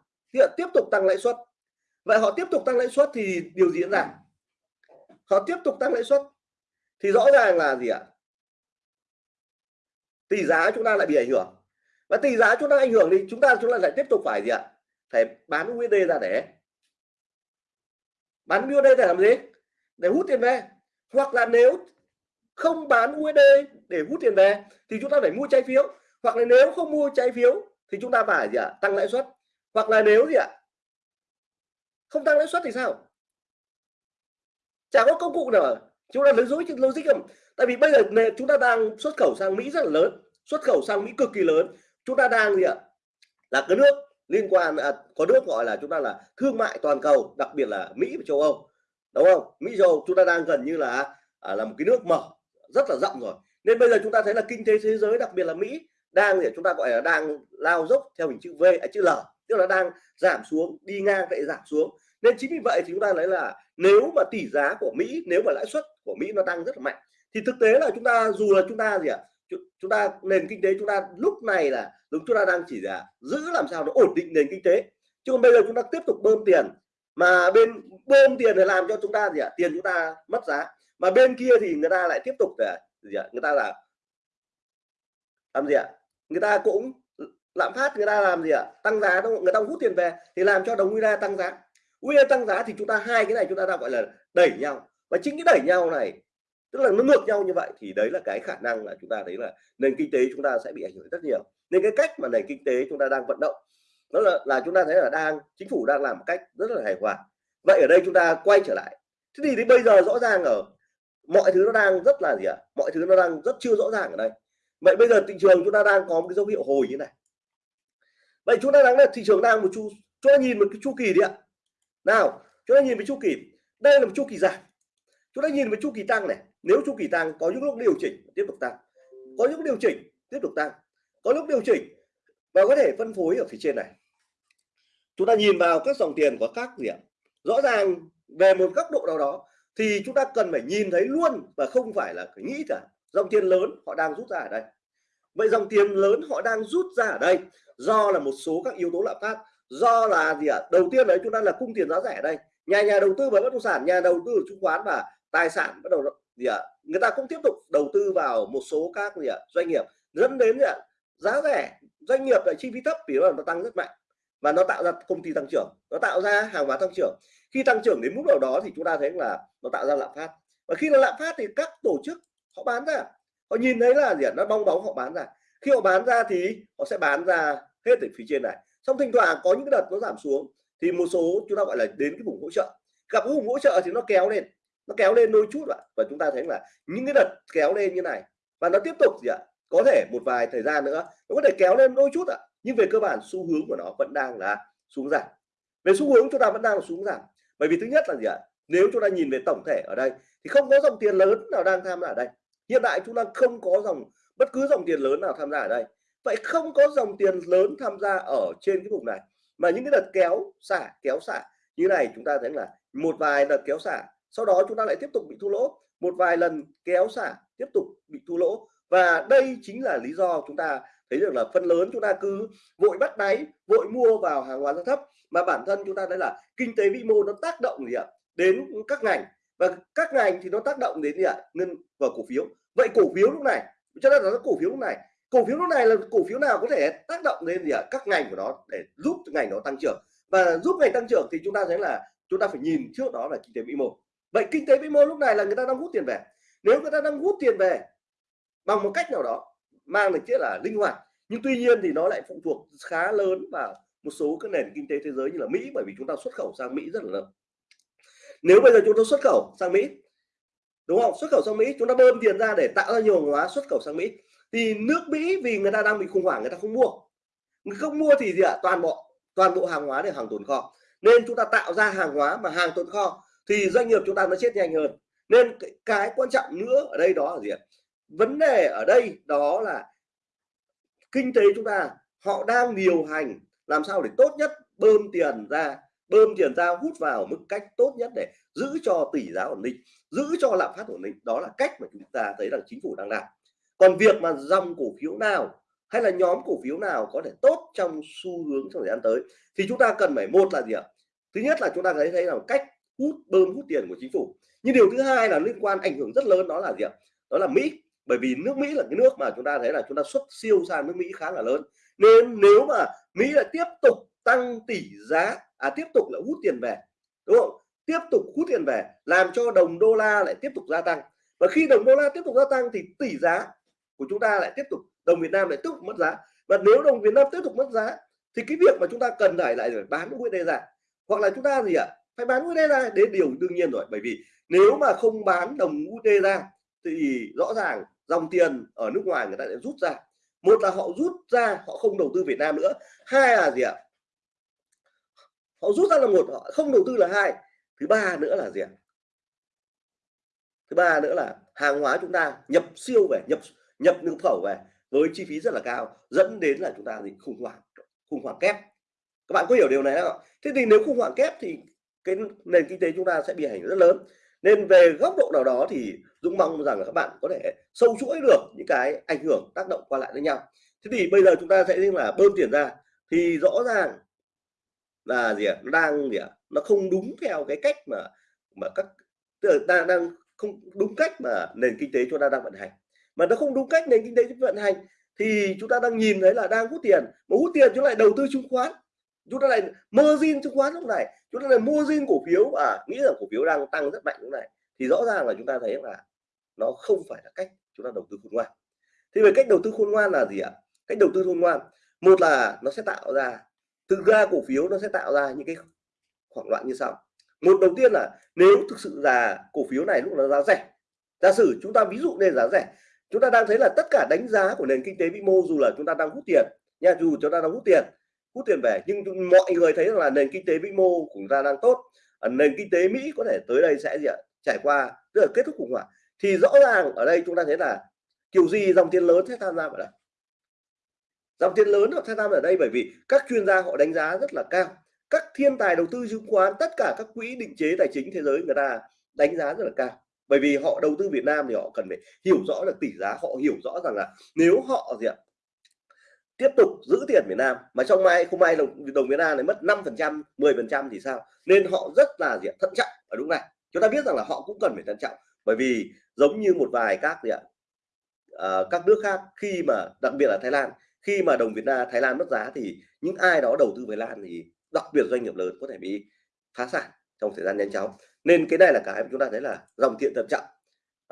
tiếp tục tăng lãi suất. Vậy họ tiếp tục tăng lãi suất thì điều gì diễn ra? Họ tiếp tục tăng lãi suất. Thì rõ ràng là gì ạ? Tỷ giá chúng ta lại bị ảnh hưởng và tỷ giá chúng ta ảnh hưởng thì chúng ta chúng ta lại tiếp tục phải gì ạ? Phải bán USD ra để bán USD để làm gì? Để hút tiền về. Hoặc là nếu không bán USD để hút tiền về thì chúng ta phải mua trái phiếu. Hoặc là nếu không mua trái phiếu thì chúng ta phải gì ạ? Tăng lãi suất. Hoặc là nếu gì ạ? Không tăng lãi suất thì sao? Chả có công cụ nào chúng ta lấy dối logic không? Tại vì bây giờ chúng ta đang xuất khẩu sang Mỹ rất là lớn. Xuất khẩu sang Mỹ cực kỳ lớn chúng ta đang gì ạ? Là cái nước liên quan à, có nước gọi là chúng ta là thương mại toàn cầu đặc biệt là Mỹ và châu Âu đúng không? Mỹ châu Âu chúng ta đang gần như là à, là một cái nước mở rất là rộng rồi. Nên bây giờ chúng ta thấy là kinh tế thế giới đặc biệt là Mỹ đang để chúng ta gọi là đang lao dốc theo hình chữ V à, chữ L tức là đang giảm xuống đi ngang vậy giảm xuống. Nên chính vì vậy thì chúng ta thấy là nếu mà tỷ giá của Mỹ nếu mà lãi suất của Mỹ nó tăng rất là mạnh thì thực tế là chúng ta dù là chúng ta gì ạ? Chúng ta, nền kinh tế chúng ta lúc này là đúng chúng ta đang chỉ là giữ làm sao nó ổn định nền kinh tế. Chứ còn bây giờ chúng ta tiếp tục bơm tiền, mà bên, bơm tiền để làm cho chúng ta gì ạ? Tiền chúng ta mất giá. Mà bên kia thì người ta lại tiếp tục để gì ạ? Người ta là làm gì ạ? Người ta cũng lạm phát, người ta làm gì ạ? Tăng giá, đúng không? người ta hút tiền về thì làm cho đồng USD tăng giá. USD tăng giá thì chúng ta, hai cái này chúng ta đang gọi là đẩy nhau. Và chính cái đẩy nhau này tức là nó ngược nhau như vậy thì đấy là cái khả năng là chúng ta thấy là nền kinh tế chúng ta sẽ bị ảnh hưởng rất nhiều. Nên cái cách mà nền kinh tế chúng ta đang vận động đó là là chúng ta thấy là đang chính phủ đang làm một cách rất là hài hòa. Vậy ở đây chúng ta quay trở lại. Thế thì, thì bây giờ rõ ràng ở mọi thứ nó đang rất là gì ạ? À? mọi thứ nó đang rất chưa rõ ràng ở đây. Vậy bây giờ thị trường chúng ta đang có một cái dấu hiệu hồi như này. Vậy chúng ta đang là thị trường đang một chu chúng ta nhìn một cái chu kỳ đi ạ. Nào chúng ta nhìn một chu kỳ. Đây là một chu kỳ giảm. Chúng ta nhìn một chu kỳ tăng này nếu chu kỳ tăng có những lúc điều chỉnh, tiếp tục tăng có những điều chỉnh, tiếp tục tăng có lúc điều chỉnh và có thể phân phối ở phía trên này. Chúng ta nhìn vào các dòng tiền của các điểm rõ ràng về một góc độ nào đó thì chúng ta cần phải nhìn thấy luôn và không phải là phải nghĩ cả. Dòng tiền lớn, họ đang rút ra ở đây. Vậy dòng tiền lớn, họ đang rút ra ở đây do là một số các yếu tố lạm phát. Do là gì ạ? Đầu tiên đấy, chúng ta là cung tiền giá rẻ ở đây. Nhà nhà đầu tư vào bất động sản, nhà đầu tư chứng khoán và tài sản bắt đầu gì ạ? Người ta cũng tiếp tục đầu tư vào một số các gì ạ? Doanh nghiệp, dẫn đến gì ạ? Giá rẻ, doanh nghiệp lại chi phí thấp vì nó tăng rất mạnh và nó tạo ra công ty tăng trưởng, nó tạo ra hàng hóa tăng trưởng. Khi tăng trưởng đến mức nào đó thì chúng ta thấy là nó tạo ra lạm phát. Và khi nó lạm phát thì các tổ chức họ bán ra, họ nhìn thấy là gì ạ? Nó bong bóng họ bán ra. Khi họ bán ra thì họ sẽ bán ra hết ở phía trên này. Xong thỉnh thoảng có những đợt nó giảm xuống thì một số chúng ta gọi là đến cái vùng hỗ trợ. Gặp cái vùng hỗ trợ thì nó kéo lên nó kéo lên đôi chút ạ. Và chúng ta thấy là những cái đợt kéo lên như này, và nó tiếp tục gì ạ? Có thể một vài thời gian nữa, nó có thể kéo lên đôi chút ạ. Nhưng về cơ bản, xu hướng của nó vẫn đang là xuống giảm. Về xu hướng, chúng ta vẫn đang là xuống giảm. Bởi vì thứ nhất là gì ạ? Nếu chúng ta nhìn về tổng thể ở đây, thì không có dòng tiền lớn nào đang tham gia ở đây. Hiện tại chúng ta không có dòng, bất cứ dòng tiền lớn nào tham gia ở đây. Vậy không có dòng tiền lớn tham gia ở trên cái vùng này, mà những cái đợt kéo xả kéo xả như này, chúng ta thấy là một vài đợt kéo xả sau đó chúng ta lại tiếp tục bị thua lỗ. Một vài lần kéo xả, tiếp tục bị thua lỗ. Và đây chính là lý do chúng ta thấy được là phần lớn chúng ta cứ vội bắt đáy, vội mua vào hàng hóa giá thấp. Mà bản thân chúng ta thấy là kinh tế vĩ mô nó tác động gì ạ? Đến các ngành. Và các ngành thì nó tác động đến gì ạ? Ngân vào cổ phiếu. Vậy cổ phiếu lúc này cho nên là cổ phiếu lúc này. Cổ phiếu lúc này là cổ phiếu nào có thể tác động đến gì ạ? Các ngành của nó để giúp ngành nó tăng trưởng. Và giúp ngành tăng trưởng thì chúng ta thấy là chúng ta phải nhìn trước đó là kinh tế vĩ mô vậy kinh tế vĩ mô lúc này là người ta đang hút tiền về. Nếu người ta đang hút tiền về bằng một cách nào đó, mang được chất là linh hoạt, nhưng tuy nhiên thì nó lại phụ thuộc khá lớn vào một số các nền kinh tế thế giới như là Mỹ, bởi vì chúng ta xuất khẩu sang Mỹ rất là lớn. Nếu bây giờ chúng ta xuất khẩu sang Mỹ, đúng không? Xuất khẩu sang Mỹ, chúng ta bơm tiền ra để tạo ra nhiều hàng hóa xuất khẩu sang Mỹ, thì nước Mỹ vì người ta đang bị khủng hoảng, người ta không mua. Người không mua thì gì ạ? Toàn bộ toàn bộ hàng hóa để hàng tồn kho. Nên chúng ta tạo ra hàng hóa mà hàng tồn kho thì doanh nghiệp chúng ta nó chết nhanh hơn. Nên cái, cái quan trọng nữa ở đây đó là gì ạ? Vấn đề ở đây đó là kinh tế chúng ta họ đang điều hành làm sao để tốt nhất bơm tiền ra bơm tiền ra hút vào mức cách tốt nhất để giữ cho tỷ giá ổn định giữ cho lạm phát ổn định. Đó là cách mà chúng ta thấy rằng chính phủ đang làm. Còn việc mà dòng cổ phiếu nào hay là nhóm cổ phiếu nào có thể tốt trong xu hướng trong thời gian tới thì chúng ta cần phải một là gì ạ? Thứ nhất là chúng ta thấy thấy là cách hút bơm hút tiền của chính phủ. Nhưng điều thứ hai là liên quan, ảnh hưởng rất lớn đó là gì ạ? Đó là mỹ. Bởi vì nước mỹ là cái nước mà chúng ta thấy là chúng ta xuất siêu sang nước mỹ khá là lớn. Nên nếu mà mỹ lại tiếp tục tăng tỷ giá à tiếp tục là hút tiền về, đúng không? Tiếp tục hút tiền về làm cho đồng đô la lại tiếp tục gia tăng. Và khi đồng đô la tiếp tục gia tăng thì tỷ giá của chúng ta lại tiếp tục, đồng Việt Nam lại tiếp tục mất giá. Và nếu đồng Việt Nam tiếp tục mất giá thì cái việc mà chúng ta cần phải lại bán USD ra, hoặc là chúng ta gì ạ? Phải bán USD ra đến điều đương nhiên rồi. Bởi vì nếu mà không bán đồng USD ra, thì rõ ràng dòng tiền ở nước ngoài người ta sẽ rút ra. Một là họ rút ra, họ không đầu tư Việt Nam nữa. Hai là gì ạ? Họ rút ra là một, họ không đầu tư là hai. Thứ ba nữa là gì ạ? Thứ ba nữa là hàng hóa chúng ta nhập siêu về, nhập nhập nhập khẩu về với chi phí rất là cao, dẫn đến là chúng ta gì khủng hoảng khủng hoảng kép. Các bạn có hiểu điều này không thế thì nếu khủng hoảng kép thì cái nền kinh tế chúng ta sẽ bị ảnh hưởng rất lớn. Nên về góc độ nào đó thì Dũng mong rằng là các bạn có thể sâu chuỗi được những cái ảnh hưởng, tác động qua lại với nhau. Thế thì bây giờ chúng ta sẽ là bơm tiền ra, thì rõ ràng là gì ạ? À? đang gì ạ? Nó không đúng theo cái cách mà mà các, tức là đang đang không đúng cách mà nền kinh tế chúng ta đang vận hành. Mà nó không đúng cách nền kinh tế vận hành thì chúng ta đang nhìn thấy là đang hút tiền, mà hút tiền chúng lại đầu tư chứng khoán chúng ta lại margin chứng khoán lúc này. Chúng ta lại mua zin cổ phiếu. Và nghĩ rằng cổ phiếu đang tăng rất mạnh lúc này. Thì rõ ràng là chúng ta thấy là nó không phải là cách chúng ta đầu tư khôn ngoan. Thì về cách đầu tư khôn ngoan là gì ạ? Cách đầu tư khôn ngoan. Một là nó sẽ tạo ra, thực ra cổ phiếu nó sẽ tạo ra những cái khoảng loạn như sau. Một, đầu tiên là nếu thực sự là cổ phiếu này lúc nó giá rẻ, giả sử chúng ta ví dụ nên giá rẻ, chúng ta đang thấy là tất cả đánh giá của nền kinh tế vĩ mô dù là chúng ta đang hút tiền nha, dù chúng ta đang hút tiền hút tiền về, nhưng mọi người thấy là nền kinh tế vĩ mô của chúng ta đang tốt ờ, nền kinh tế Mỹ có thể tới đây sẽ gì ạ? Trải qua, tức là kết thúc khủng hoảng. Thì rõ ràng ở đây chúng ta thấy là kiểu gì dòng tiền lớn sẽ tham gia vào đây. Dòng tiền lớn họ tham gia ở đây bởi vì các chuyên gia họ đánh giá rất là cao. Các thiên tài đầu tư chứng khoán, tất cả các quỹ định chế tài chính thế giới người ta đánh giá rất là cao. Bởi vì họ đầu tư Việt Nam thì họ cần phải hiểu rõ được tỷ giá, họ hiểu rõ rằng là nếu họ gì ạ? Tiếp tục giữ tiền Việt Nam mà trong mai không may đồng, đồng Việt Nam này mất 5 phần trăm 10 phần trăm thì sao? Nên họ rất là gì ạ? Thận trọng ở lúc này. Chúng ta biết rằng là họ cũng cần phải thận trọng bởi vì giống như một vài các gì ạ? À, các nước khác khi mà đặc biệt là Thái Lan khi mà đồng Việt Nam Thái Lan mất giá thì những ai đó đầu tư Thái Lan thì đặc biệt doanh nghiệp lớn có thể bị phá sản trong thời gian nhanh chóng. Nên cái này là cái mà chúng ta thấy là dòng tiền thận trọng.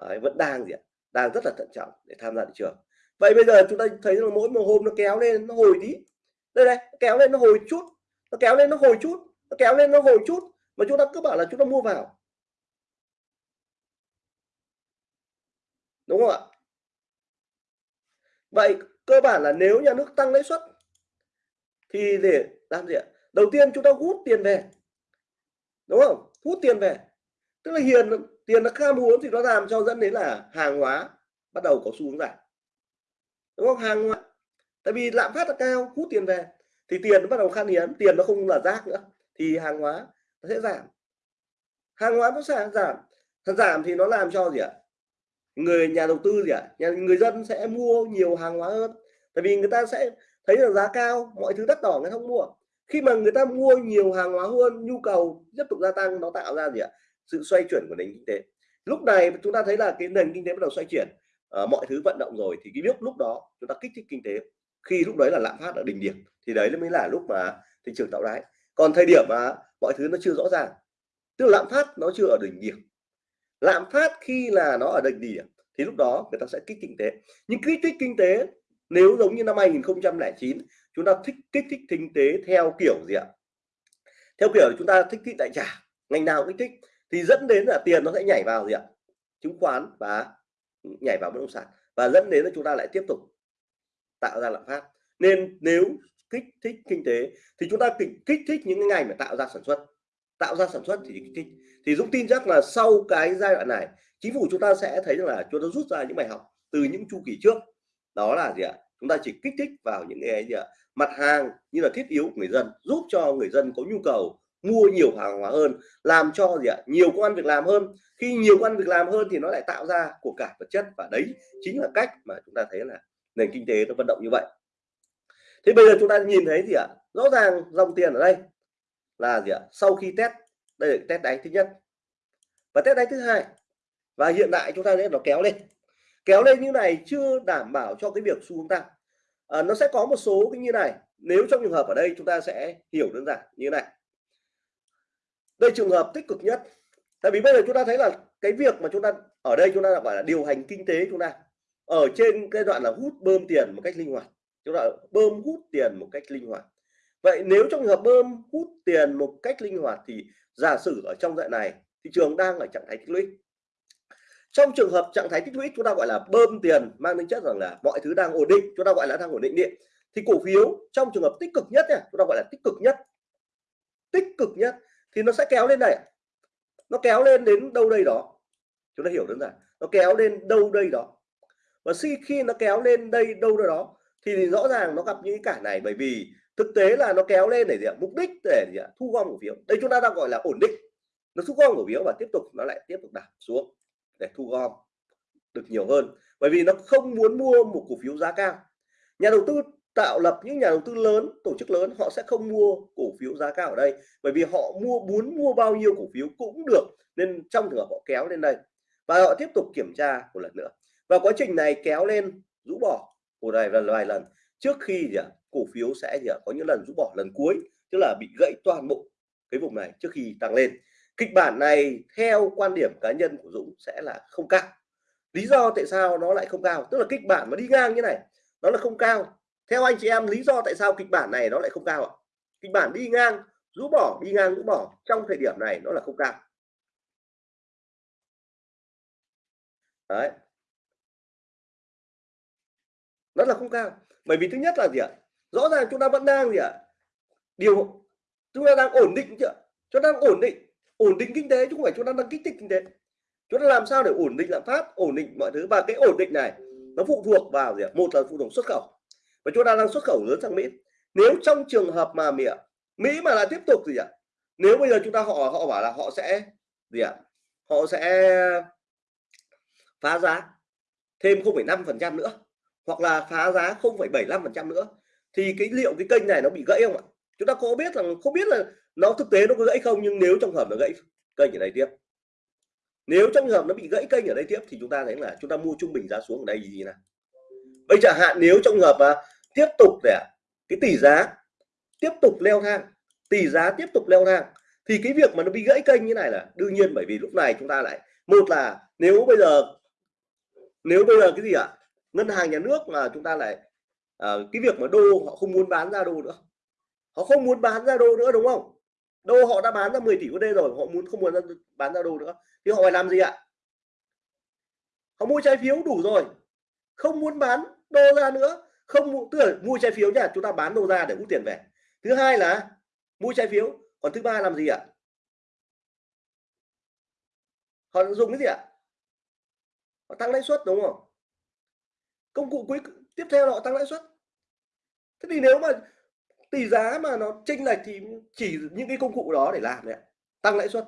Đấy, vẫn đang gì ạ? Đang rất là thận trọng để tham gia thị trường vậy bây giờ chúng ta thấy là mỗi một hôm nó kéo lên nó hồi tí. Đây đây kéo lên nó hồi chút, nó kéo lên nó hồi chút, nó kéo lên nó hồi chút, mà chúng ta cứ bảo là chúng ta mua vào. Đúng không ạ? Vậy cơ bản là nếu nhà nước tăng lãi suất thì để làm gì ạ? Đầu tiên chúng ta hút tiền về. Đúng không? Hút tiền về. Tức là hiền, tiền nó khan muốn thì nó làm cho dẫn đến là hàng hóa bắt đầu có xu hướng giảm đúng không? Hàng ngoại. Tại vì lạm phát là cao, hút tiền về, thì tiền nó bắt đầu khan hiếm, tiền nó không là rác nữa, thì hàng hóa nó sẽ giảm. Hàng hóa nó sẽ giảm. Giảm thì nó làm cho gì ạ? Người nhà đầu tư gì ạ? Nhà, người dân sẽ mua nhiều hàng hóa hơn. Tại vì người ta sẽ thấy là giá cao, mọi thứ đắt đỏ, người không mua. Khi mà người ta mua nhiều hàng hóa hơn, nhu cầu tiếp tục gia tăng, nó tạo ra gì ạ? Sự xoay chuyển của nền kinh tế. Lúc này chúng ta thấy là cái nền kinh tế bắt đầu xoay chuyển. Ờ, mọi thứ vận động rồi thì cái lúc lúc đó chúng ta kích thích kinh tế. Khi lúc đấy là lạm phát ở đỉnh điểm, thì đấy mới là lúc mà thị trường tạo đáy. Còn thời điểm mà mọi thứ nó chưa rõ ràng, tức là lạm phát nó chưa ở đỉnh điểm. Lạm phát khi là nó ở đỉnh điểm, thì lúc đó người ta sẽ kích kinh tế. Nhưng kích thích kinh tế, nếu giống như năm 2009 chúng ta thích, kích thích kinh tế theo kiểu gì ạ? Theo kiểu chúng ta thích kích đại trả ngành nào kích thích, thì dẫn đến là tiền nó sẽ nhảy vào gì ạ? Chứng khoán và nhảy vào bất động sản. Và dẫn đến là chúng ta lại tiếp tục tạo ra lạm phát. Nên nếu kích thích kinh tế thì chúng ta kích, kích thích những cái ngành mà tạo ra sản xuất. Tạo ra sản xuất thì kích thích. Thì Dũng tin chắc là sau cái giai đoạn này chính phủ chúng ta sẽ thấy rằng là chúng ta rút ra những bài học từ những chu kỳ trước. Đó là gì ạ? Chúng ta chỉ kích thích vào những cái gì ạ? Mặt hàng như là thiết yếu của người dân giúp cho người dân có nhu cầu mua nhiều hàng hóa hơn làm cho gì ạ nhiều công ăn việc làm hơn. Khi nhiều công ăn việc làm hơn thì nó lại tạo ra của cải vật chất và đấy chính là cách mà chúng ta thấy là nền kinh tế nó vận động như vậy. Thế bây giờ chúng ta nhìn thấy gì ạ rõ ràng dòng tiền ở đây là gì ạ sau khi test đây là test đáy thứ nhất. Và test đáy thứ hai và hiện tại chúng ta thấy nó kéo lên. Kéo lên như này chưa đảm bảo cho cái việc xu hướng tăng. À, nó sẽ có một số cái như này nếu trong trường hợp ở đây chúng ta sẽ hiểu đơn giản như này đây trường hợp tích cực nhất. Tại vì bây giờ chúng ta thấy là cái việc mà chúng ta ở đây chúng ta gọi là điều hành kinh tế chúng ta ở trên cái đoạn là hút bơm tiền một cách linh hoạt. Chúng ta bơm hút tiền một cách linh hoạt. Vậy nếu trong trường hợp bơm hút tiền một cách linh hoạt thì giả sử ở trong đoạn này thị trường đang ở trạng thái tích lũy. Trong trường hợp trạng thái tích lũy chúng ta gọi là bơm tiền mang tính chất rằng là mọi thứ đang ổn định chúng ta gọi là đang ổn định điện. Thì cổ phiếu trong trường hợp tích cực nhất này, chúng ta gọi là tích cực nhất. Tích cực nhất thì nó sẽ kéo lên này nó kéo lên đến đâu đây đó. Chúng ta hiểu đơn giản. Nó kéo lên đâu đây đó. Và khi khi nó kéo lên đây đâu đây đó, thì rõ ràng nó gặp những cả này. Bởi vì thực tế là nó kéo lên để gì ạ? Mục đích để gì ạ? Thu gom cổ phiếu. Đây chúng ta đang gọi là ổn định. Nó thu gom cổ phiếu và tiếp tục nó lại tiếp tục giảm xuống để thu gom được nhiều hơn. Bởi vì nó không muốn mua một cổ phiếu giá cao. Nhà đầu tư tạo lập những nhà đầu tư lớn, tổ chức lớn, họ sẽ không mua cổ phiếu giá cao ở đây. Bởi vì họ mua, muốn mua bao nhiêu cổ phiếu cũng được, nên trong trường hợp họ kéo lên đây. Và họ tiếp tục kiểm tra một lần nữa. Và quá trình này kéo lên, rũ bỏ một vài lần vài lần. Trước khi gì ạ? Cổ phiếu sẽ gì ạ? Có những lần rũ bỏ lần cuối, tức là bị gãy toàn bộ cái vùng này trước khi tăng lên. Kịch bản này theo quan điểm cá nhân của Dũng sẽ là không cao. Lý do tại sao nó lại không cao? Tức là kịch bản mà đi ngang như này, nó là không cao theo anh chị em, lý do tại sao kịch bản này nó lại không cao ạ? Kịch bản đi ngang, rũ bỏ, đi ngang, rũ bỏ, trong thời điểm này nó là không cao. Đấy. Nó là không cao. Bởi vì thứ nhất là gì ạ? Rõ ràng chúng ta vẫn đang gì ạ? Điều, chúng ta đang ổn định chưa chúng ta đang ổn định ổn định kinh tế chứ không phải chúng ta đang kích thích kinh tế. Chúng ta làm sao để ổn định lạm phát, ổn định mọi thứ? Và cái ổn định này, nó phụ thuộc vào gì ạ? Một là phụ thuộc xuất khẩu và chúng ta đang xuất khẩu lớn sang Mỹ. Nếu trong trường hợp mà Mỹ Mỹ mà là tiếp tục gì ạ? Nếu bây giờ chúng ta họ họ bảo là họ sẽ gì ạ? Họ sẽ phá giá thêm 0,5% nữa hoặc là phá giá 0,75% nữa thì cái liệu cái kênh này nó bị gãy không ạ? Chúng ta có biết rằng không biết là nó thực tế nó có gãy không nhưng nếu trong hợp nó gãy kênh ở đây tiếp. Nếu trong hợp nó bị gãy kênh ở đây tiếp thì chúng ta thấy là chúng ta mua trung bình giá xuống ở đây gì nè bây giờ hạn nếu trong hợp mà tiếp tục để cái tỷ giá tiếp tục leo thang tỷ giá tiếp tục leo thang thì cái việc mà nó bị gãy kênh như này là đương nhiên bởi vì lúc này chúng ta lại một là nếu bây giờ nếu bây giờ cái gì ạ? Ngân hàng nhà nước mà chúng ta lại à, cái việc mà đô họ không muốn bán ra đô nữa. Họ không muốn bán ra đô nữa đúng không? Đô họ đã bán ra 10 tỷ USD rồi họ muốn không muốn bán ra đô nữa thì họ phải làm gì ạ? Họ mua trái phiếu đủ rồi không muốn bán đô ra nữa không tức là mua trái phiếu nha, chúng ta bán đô ra để hút tiền về. Thứ hai là mua trái phiếu. Còn thứ ba làm gì ạ? Họ dùng cái gì ạ? Họ tăng lãi suất, đúng không? Công cụ cuối, tiếp theo là họ tăng lãi suất. Thế thì nếu mà tỷ giá mà nó chênh lệch thì chỉ những cái công cụ đó để làm đấy ạ. Tăng lãi suất.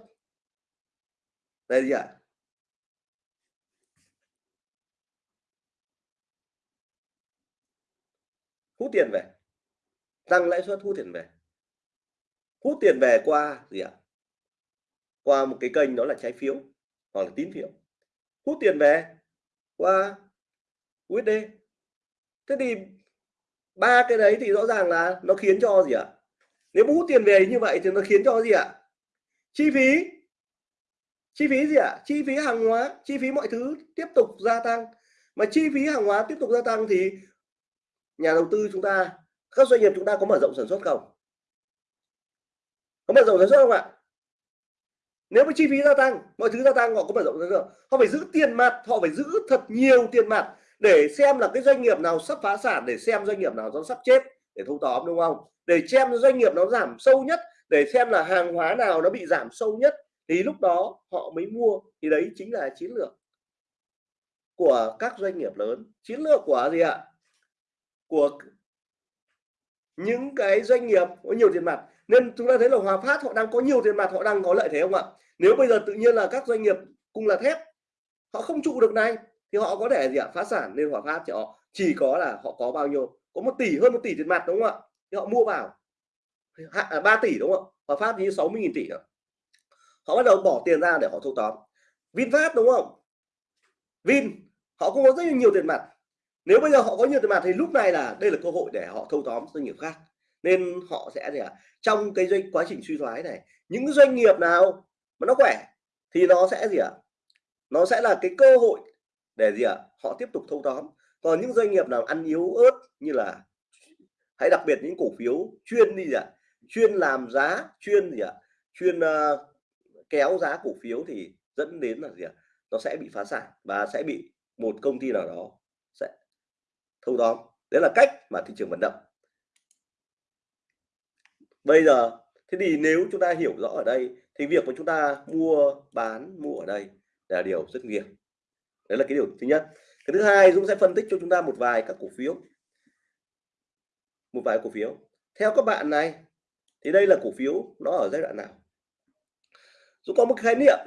Đây gì ạ? Hút tiền về. Tăng lãi suất hút tiền về. Hút tiền về qua gì ạ? Qua một cái kênh đó là trái phiếu, hoặc là tín phiếu. Hút tiền về qua USD thế thì ba cái đấy thì rõ ràng là nó khiến cho gì ạ? Nếu hút tiền về như vậy thì nó khiến cho gì ạ? Chi phí. Chi phí gì ạ? Chi phí hàng hóa, chi phí mọi thứ tiếp tục gia tăng. Mà chi phí hàng hóa tiếp tục gia tăng thì nhà đầu tư chúng ta, các doanh nghiệp chúng ta có mở rộng sản xuất không? Có mở rộng sản xuất không ạ? Nếu mà chi phí gia tăng, mọi thứ gia tăng, họ có mở rộng sản xuất họ phải giữ tiền mặt, họ phải giữ thật nhiều tiền mặt để xem là cái doanh nghiệp nào sắp phá sản, để xem doanh nghiệp nào nó sắp chết, để thâu tóm, đúng không? Để xem doanh nghiệp nó giảm sâu nhất, để xem là hàng hóa nào nó bị giảm sâu nhất, thì lúc đó họ mới mua. Thì đấy chính là chiến lược của các doanh nghiệp lớn. Chiến lược của gì ạ? Của những cái doanh nghiệp có nhiều tiền mặt. Nên chúng ta thấy là Hòa Phát họ đang có nhiều tiền mặt, họ đang có lợi thế không ạ? Nếu bây giờ tự nhiên là các doanh nghiệp cùng là thép, họ không trụ được này, thì họ có thể gì ạ? Phá sản nên Hòa Phát thì họ chỉ có là họ có bao nhiêu? Có một tỷ, hơn một tỷ tiền mặt đúng không ạ? Thì họ mua vào. Hạ à, ba tỷ đúng không ạ? Hòa Phát như 60 nghìn tỷ rồi họ bắt đầu bỏ tiền ra để họ thâu tóm. VinFast đúng không? Vin, họ cũng có rất nhiều tiền mặt nếu bây giờ họ có nhiều tiền mặt thì lúc này là đây là cơ hội để họ thâu tóm doanh nghiệp khác. Nên họ sẽ gì ạ? Trong cái doanh quá trình suy thoái này những doanh nghiệp nào mà nó khỏe thì nó sẽ gì ạ? Nó sẽ là cái cơ hội để gì ạ? Họ tiếp tục thâu tóm. Còn những doanh nghiệp nào ăn yếu ớt như là hãy đặc biệt những cổ phiếu chuyên đi gì ạ? Chuyên làm giá chuyên gì ạ? Chuyên uh, kéo giá cổ phiếu thì dẫn đến là gì ạ? Nó sẽ bị phá sản và sẽ bị một công ty nào đó thâu tóm đấy là cách mà thị trường vận động. Bây giờ, thế thì nếu chúng ta hiểu rõ ở đây, thì việc của chúng ta mua, bán, mua ở đây là điều rất nguy hiểm. Đấy là cái điều thứ nhất. Cái thứ hai, Dũng sẽ phân tích cho chúng ta một vài các cổ phiếu. Một vài cổ phiếu. Theo các bạn này, thì đây là cổ phiếu nó ở giai đoạn nào? Dũng có một khái niệm.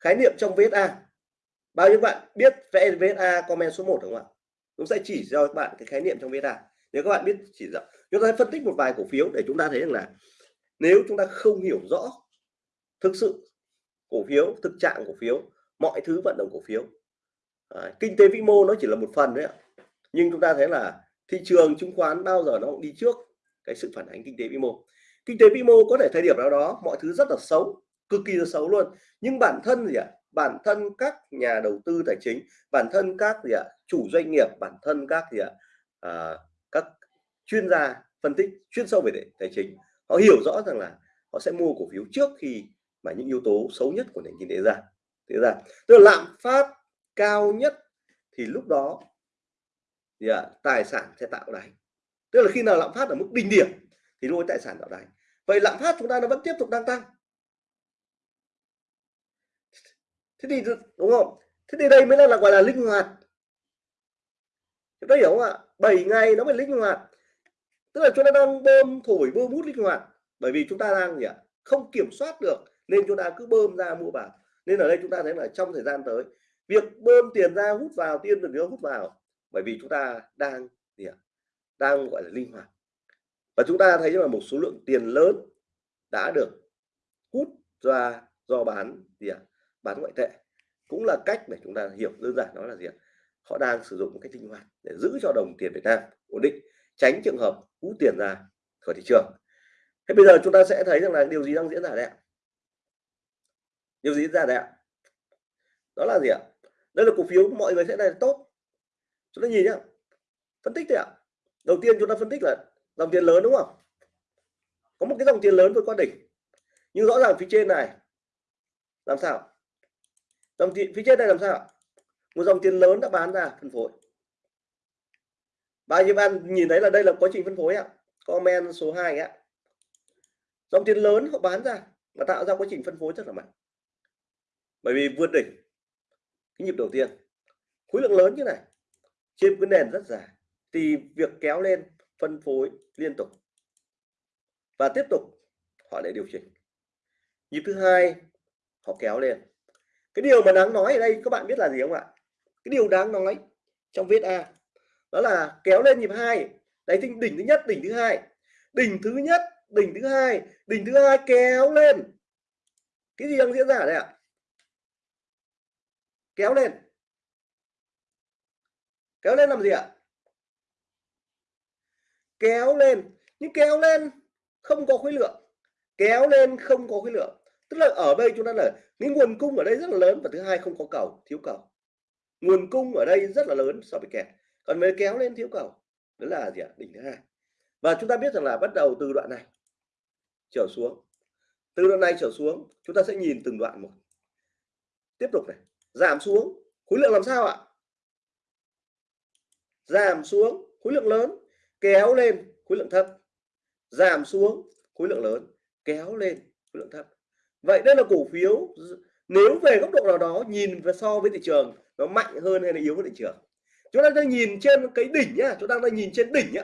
Khái niệm trong VSA bao nhiêu bạn biết vẽ VSA comment số 1 đúng không ạ? Cũng sẽ chỉ cho các bạn cái khái niệm trong VSA nếu các bạn biết chỉ rõ chúng ta sẽ phân tích một vài cổ phiếu để chúng ta thấy rằng là nếu chúng ta không hiểu rõ thực sự cổ phiếu thực trạng cổ phiếu mọi thứ vận động cổ phiếu à, kinh tế vĩ mô nó chỉ là một phần đấy ạ. Nhưng chúng ta thấy là thị trường chứng khoán bao giờ nó cũng đi trước cái sự phản ánh kinh tế vĩ mô. Kinh tế vĩ mô có thể thời điểm nào đó mọi thứ rất là xấu cực kỳ là xấu luôn. Nhưng bản thân gì ạ? Bản thân các nhà đầu tư tài chính bản thân các gì ạ chủ doanh nghiệp bản thân các gì ạ à, các chuyên gia phân tích chuyên sâu về tài chính họ hiểu rõ rằng là họ sẽ mua cổ phiếu trước khi mà những yếu tố xấu nhất của nền kinh tế ra thế ra. Tức là lạm phát cao nhất thì lúc đó thì à, tài sản sẽ tạo đáy. Tức là khi nào lạm phát ở mức đỉnh điểm thì lôi tài sản tạo đáy. Vậy lạm phát chúng ta nó vẫn tiếp tục đang tăng. Thế thì đúng không? Thế thì đây mới là, là gọi là linh hoạt. Chúng ta hiểu không ạ? 7 ngày nó mới linh hoạt. Tức là chúng ta đang bơm thổi bơm hút linh hoạt. Bởi vì chúng ta đang gì ạ? Không kiểm soát được nên chúng ta cứ bơm ra mua vào. Nên ở đây chúng ta thấy là trong thời gian tới việc bơm tiền ra hút vào tiên được nữa hút vào bởi vì chúng ta đang gì ạ? Đang gọi là linh hoạt. Và chúng ta thấy là một số lượng tiền lớn đã được hút ra do bán gì ạ? Bán ngoại tệ. Cũng là cách để chúng ta hiểu đơn giản đó là gì họ đang sử dụng một cách linh hoạt để giữ cho đồng tiền Việt Nam ổn định, tránh trường hợp hút tiền ra khỏi thị trường. Thế bây giờ chúng ta sẽ thấy rằng là điều gì đang diễn ra đây ạ? Điều gì diễn ra đây ạ? Đó là gì ạ? Đây là cổ phiếu, mọi người sẽ là tốt. Chúng ta nhìn nhá, phân tích thôi ạ. Đầu tiên chúng ta phân tích là dòng tiền lớn đúng không? Có một cái dòng tiền lớn vượt qua đỉnh. Nhưng rõ ràng phía trên này, làm sao? Dòng tiền, phía trên đây làm sao một dòng tiền lớn đã bán ra, phân phối. Bao nhiêu bạn nhìn thấy là đây là quá trình phân phối ạ? Comment số 2 ạ. Dòng tiền lớn họ bán ra và tạo ra quá trình phân phối rất là mạnh. Bởi vì vượt đỉnh cái nhịp đầu tiên. Khối lượng lớn như này, trên cái nền rất dài, thì việc kéo lên phân phối liên tục. Và tiếp tục họ lại điều chỉnh. Nhịp thứ hai họ kéo lên cái điều mà đáng nói ở đây, các bạn biết là gì không ạ? Cái điều đáng nói trong viết A, đó là kéo lên nhịp hai. Đấy, thì đỉnh thứ nhất, đỉnh thứ hai. Đỉnh thứ nhất, đỉnh thứ hai, đỉnh thứ hai kéo lên. Cái gì đang diễn ra đây ạ? Kéo lên. Kéo lên làm gì ạ? Kéo lên. Nhưng kéo lên không có khối lượng. Kéo lên không có khối lượng tức là ở đây chúng ta là, cái nguồn cung ở đây rất là lớn và thứ hai không có cầu, thiếu cầu. Nguồn cung ở đây rất là lớn so với kẹt còn mới kéo lên thiếu cầu, đó là gì ạ? Đỉnh thứ hai. Và chúng ta biết rằng là bắt đầu từ đoạn này, trở xuống. Từ đoạn này trở xuống, chúng ta sẽ nhìn từng đoạn một. Tiếp tục này, giảm xuống, khối lượng làm sao ạ? Giảm xuống, khối lượng lớn, kéo lên, khối lượng thấp. Giảm xuống, khối lượng lớn, kéo lên, khối lượng thấp vậy đây là cổ phiếu, nếu về góc độ nào đó, nhìn và so với thị trường, nó mạnh hơn hay là yếu hơn thị trường? Chúng ta đang nhìn trên cái đỉnh nhá, chúng ta đang nhìn trên đỉnh nhá.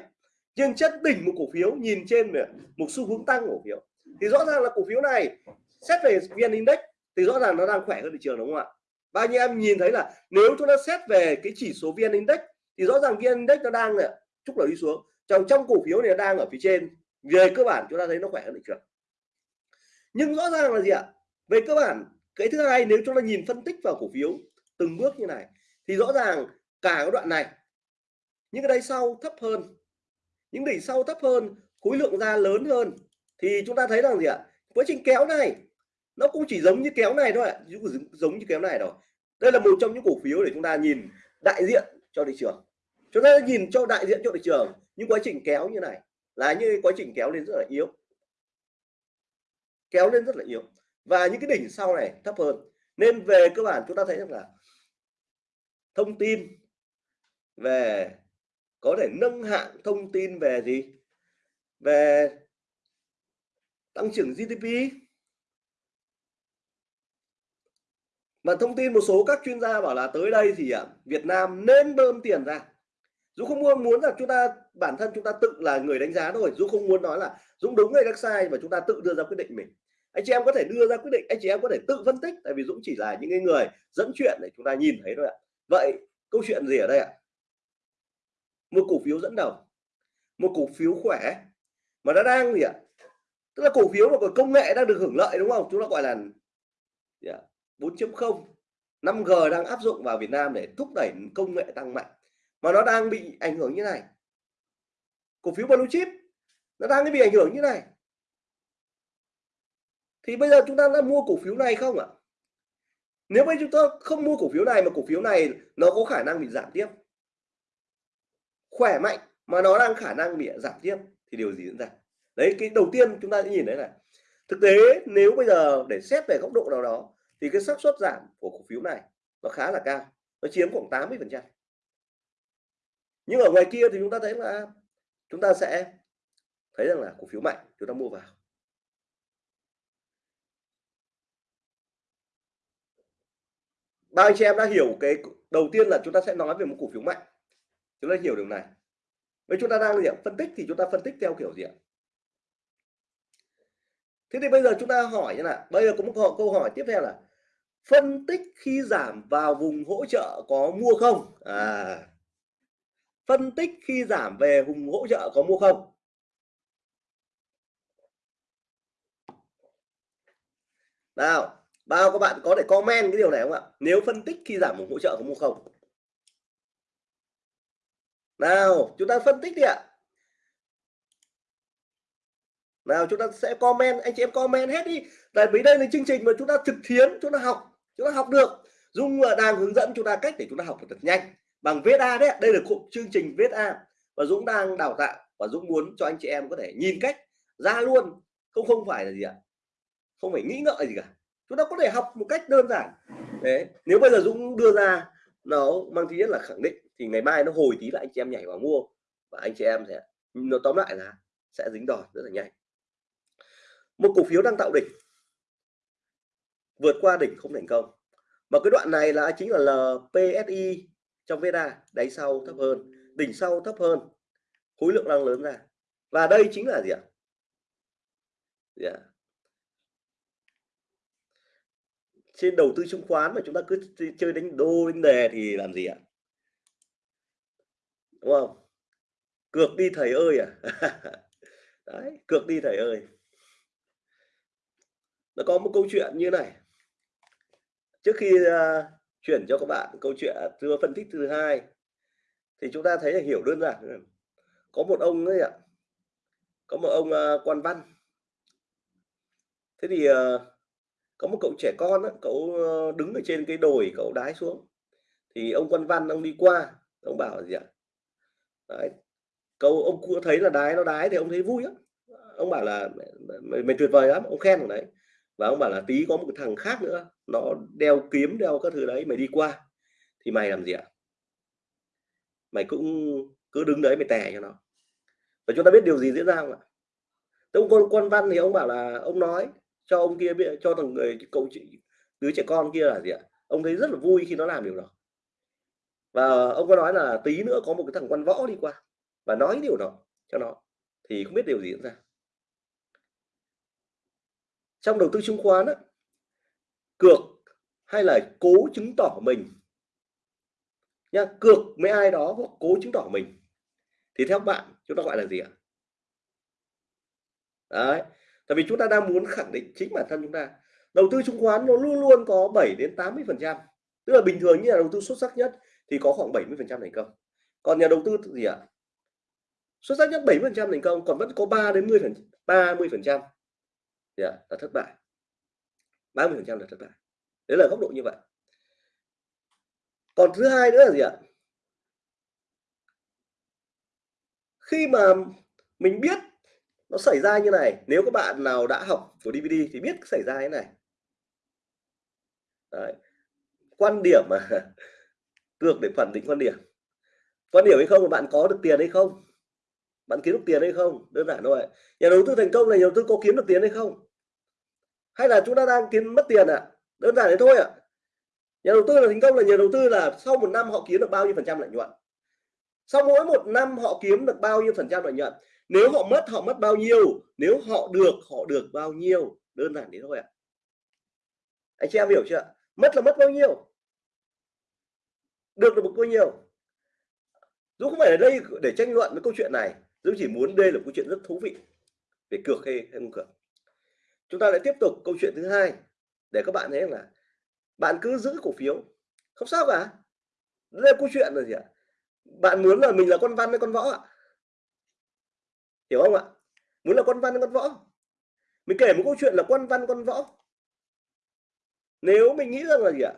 Nhưng chất đỉnh một cổ phiếu, nhìn trên một xu hướng tăng cổ phiếu. Thì rõ ràng là cổ phiếu này, xét về vn index thì rõ ràng nó đang khỏe hơn thị trường, đúng không ạ? Bao nhiêu em nhìn thấy là nếu chúng ta xét về cái chỉ số vn index thì rõ ràng vn index nó đang là chúc là đi xuống. Trong trong cổ phiếu này nó đang ở phía trên. Về cơ bản chúng ta thấy nó khỏe hơn thị trường nhưng rõ ràng là gì ạ? Về cơ bản, cái thứ hai nếu chúng ta nhìn phân tích vào cổ phiếu từng bước như này, thì rõ ràng cả cái đoạn này, những cái đáy sau thấp hơn, những đỉnh sau thấp hơn, khối lượng ra lớn hơn, thì chúng ta thấy rằng gì ạ? Quá trình kéo này, nó cũng chỉ giống như kéo này thôi ạ giống như kéo này rồi đây là một trong những cổ phiếu để chúng ta nhìn đại diện cho thị trường. Chúng ta nhìn cho đại diện cho thị trường những quá trình kéo như này là như quá trình kéo lên rất là yếu kéo lên rất là yếu. Và những cái đỉnh sau này thấp hơn. Nên về cơ bản chúng ta thấy rằng là thông tin về có thể nâng hạng thông tin về gì? Về tăng trưởng GDP mà thông tin một số các chuyên gia bảo là tới đây thì à, Việt Nam nên bơm tiền ra. Dũng không muốn muốn là chúng ta, bản thân chúng ta tự là người đánh giá thôi. Dũng không muốn nói là Dũng đúng hay Đắc sai, mà chúng ta tự đưa ra quyết định mình. Anh chị em có thể đưa ra quyết định, anh chị em có thể tự phân tích, tại vì Dũng chỉ là những người dẫn chuyện để chúng ta nhìn thấy thôi ạ. Vậy câu chuyện gì ở đây ạ? Một cổ phiếu dẫn đầu, một cổ phiếu khỏe, mà nó đang gì ạ? Tức là cổ phiếu mà còn công nghệ đang được hưởng lợi đúng không? Chúng ta gọi là 4.0 5G đang áp dụng vào Việt Nam để thúc đẩy công nghệ tăng mạnh mà nó đang bị ảnh hưởng như này. Cổ phiếu blue chip, nó đang bị ảnh hưởng như này. Thì bây giờ chúng ta đã mua cổ phiếu này không ạ? Nếu bây chúng ta không mua cổ phiếu này mà cổ phiếu này nó có khả năng bị giảm tiếp. Khỏe mạnh mà nó đang khả năng bị giảm tiếp thì điều gì diễn ra? Đấy, cái đầu tiên chúng ta sẽ nhìn thấy là thực tế, nếu bây giờ để xét về góc độ nào đó thì cái xác suất giảm của cổ phiếu này nó khá là cao, nó chiếm khoảng 80 phần trăm nhưng ở ngoài kia thì chúng ta thấy là chúng ta sẽ thấy rằng là cổ phiếu mạnh, chúng ta mua vào. Bao anh chị em đã hiểu cái, đầu tiên là chúng ta sẽ nói về một cổ phiếu mạnh. Chúng ta hiểu điều này. Với chúng ta đang gì phân tích thì chúng ta phân tích theo kiểu gì ạ? Thế thì bây giờ chúng ta hỏi như là bây giờ có một câu hỏi tiếp theo là phân tích khi giảm vào vùng hỗ trợ có mua không? À phân tích khi giảm về vùng hỗ trợ có mua không? Nào, bao các bạn có thể comment cái điều này không ạ? Nếu phân tích khi giảm vùng hỗ trợ có mua không? Nào, chúng ta phân tích đi ạ. Nào, chúng ta sẽ comment, anh chị em comment hết đi. Tại vì đây là chương trình mà chúng ta thực thiến, chúng ta học, chúng ta học được. Dung đang hướng dẫn chúng ta cách để chúng ta học thật nhanh bằng viết a đấy. Đây là cụm chương trình viết a và dũng đang đào tạo và dũng muốn cho anh chị em có thể nhìn cách ra luôn. Không không phải là gì ạ? Không phải nghĩ ngợi gì cả. Chúng ta có thể học một cách đơn giản. Đấy, nếu bây giờ dũng đưa ra nó mang tính nhất là khẳng định thì ngày mai nó hồi tí lại anh chị em nhảy vào mua và anh chị em sẽ, nó tóm lại là sẽ dính đòn rất là nhanh. Một cổ phiếu đang tạo đỉnh. Vượt qua đỉnh không thành công. Mà cái đoạn này là chính là LPSI trong VEDA đáy sau thấp hơn, đỉnh sau thấp hơn, khối lượng đang lớn ra. Và đây chính là gì ạ? Yeah. Trên đầu tư chứng khoán mà chúng ta cứ chơi đánh đô, đánh đề thì làm gì ạ? Đúng không? Cược đi thầy ơi à? Đấy, cược đi thầy ơi. Nó có một câu chuyện như này. Trước khi à, chuyển cho các bạn câu chuyện à, thưa phân tích thứ hai. Thì chúng ta thấy là hiểu đơn giản có một ông ấy ạ. Có một ông uh, quan văn. Thế thì uh, có một cậu trẻ con đó, cậu ờ, đứng ở trên cái đồi cậu đái xuống. Thì ông quan văn ông đi qua ông bảo gì ạ? Đấy cậu ông cũng thấy là đái nó đái thì ông thấy vui lắm. Ông bảo là mày, mày tuyệt vời lắm ông khen đấy và ông bảo là tí có một cái thằng khác nữa, nó đeo kiếm, đeo các thứ đấy, mày đi qua, thì mày làm gì ạ? Mày cũng cứ đứng đấy, mày tè cho nó. Và chúng ta biết điều gì diễn ra không ạ? Ông con quan văn thì ông bảo là, ông nói cho ông kia biết, cho thằng người, cậu chị, đứa trẻ con kia là gì ạ? Ông thấy rất là vui khi nó làm điều đó. Và ông có nói là tí nữa có một cái thằng quan võ đi qua và nói điều đó cho nó. Thì không biết điều gì diễn ra trong đầu tư chứng khoán á, cược hay là cố chứng tỏ mình? Nha cược với ai đó hoặc cố chứng tỏ mình. Thì theo bạn chúng ta gọi là gì ạ? Đấy tại vì chúng ta đang muốn khẳng định chính bản thân chúng ta. Đầu tư chứng khoán nó luôn luôn có 7 đến 80 phần trăm. Tức là bình thường như là đầu tư xuất sắc nhất thì có khoảng 70 phần trăm thành công. Còn nhà đầu tư gì ạ? Xuất sắc nhất 70 phần trăm thành công còn vẫn có 3 đến 10 phần 30 phần trăm. Dạ, là thất bại. 30 phần trăm là thất bại. Đấy là góc độ như vậy. Còn thứ hai nữa là gì ạ? Khi mà mình biết nó xảy ra như này, nếu các bạn nào đã học của DVD thì biết xảy ra thế này. Đấy. quan điểm mà cược để phản định quan điểm. Quan điểm hay không là bạn có được tiền hay không? Bạn kiếm được tiền hay không? Đơn giản thôi nhà đầu tư thành công là nhà đầu tư có kiếm được tiền hay không? Hay là chúng ta đang kiếm mất tiền ạ? À? đơn giản thế thôi ạ. À. nhà đầu tư là thành công là nhà đầu tư là sau một năm họ kiếm được bao nhiêu phần trăm lợi nhuận? Sau mỗi một năm họ kiếm được bao nhiêu phần trăm lợi nhuận? Nếu họ mất họ mất bao nhiêu? Nếu họ được họ được bao nhiêu? Đơn giản thế thôi ạ. À. anh chị em hiểu chưa? Mất là mất bao nhiêu? Được được bao nhiêu? Dũng không phải ở đây để tranh luận với câu chuyện này Dũng chỉ muốn đây là câu chuyện rất thú vị. Về cược hay, hay không cược? Chúng ta lại tiếp tục câu chuyện thứ hai để các bạn thấy là bạn cứ giữ cổ phiếu. Không sao cả. Đây là câu chuyện là gì ạ? Bạn muốn là mình là con văn hay con võ ạ? Hiểu không ạ? Muốn là con văn hay con võ? Mình kể một câu chuyện là con văn, con võ. Nếu mình nghĩ rằng là gì ạ?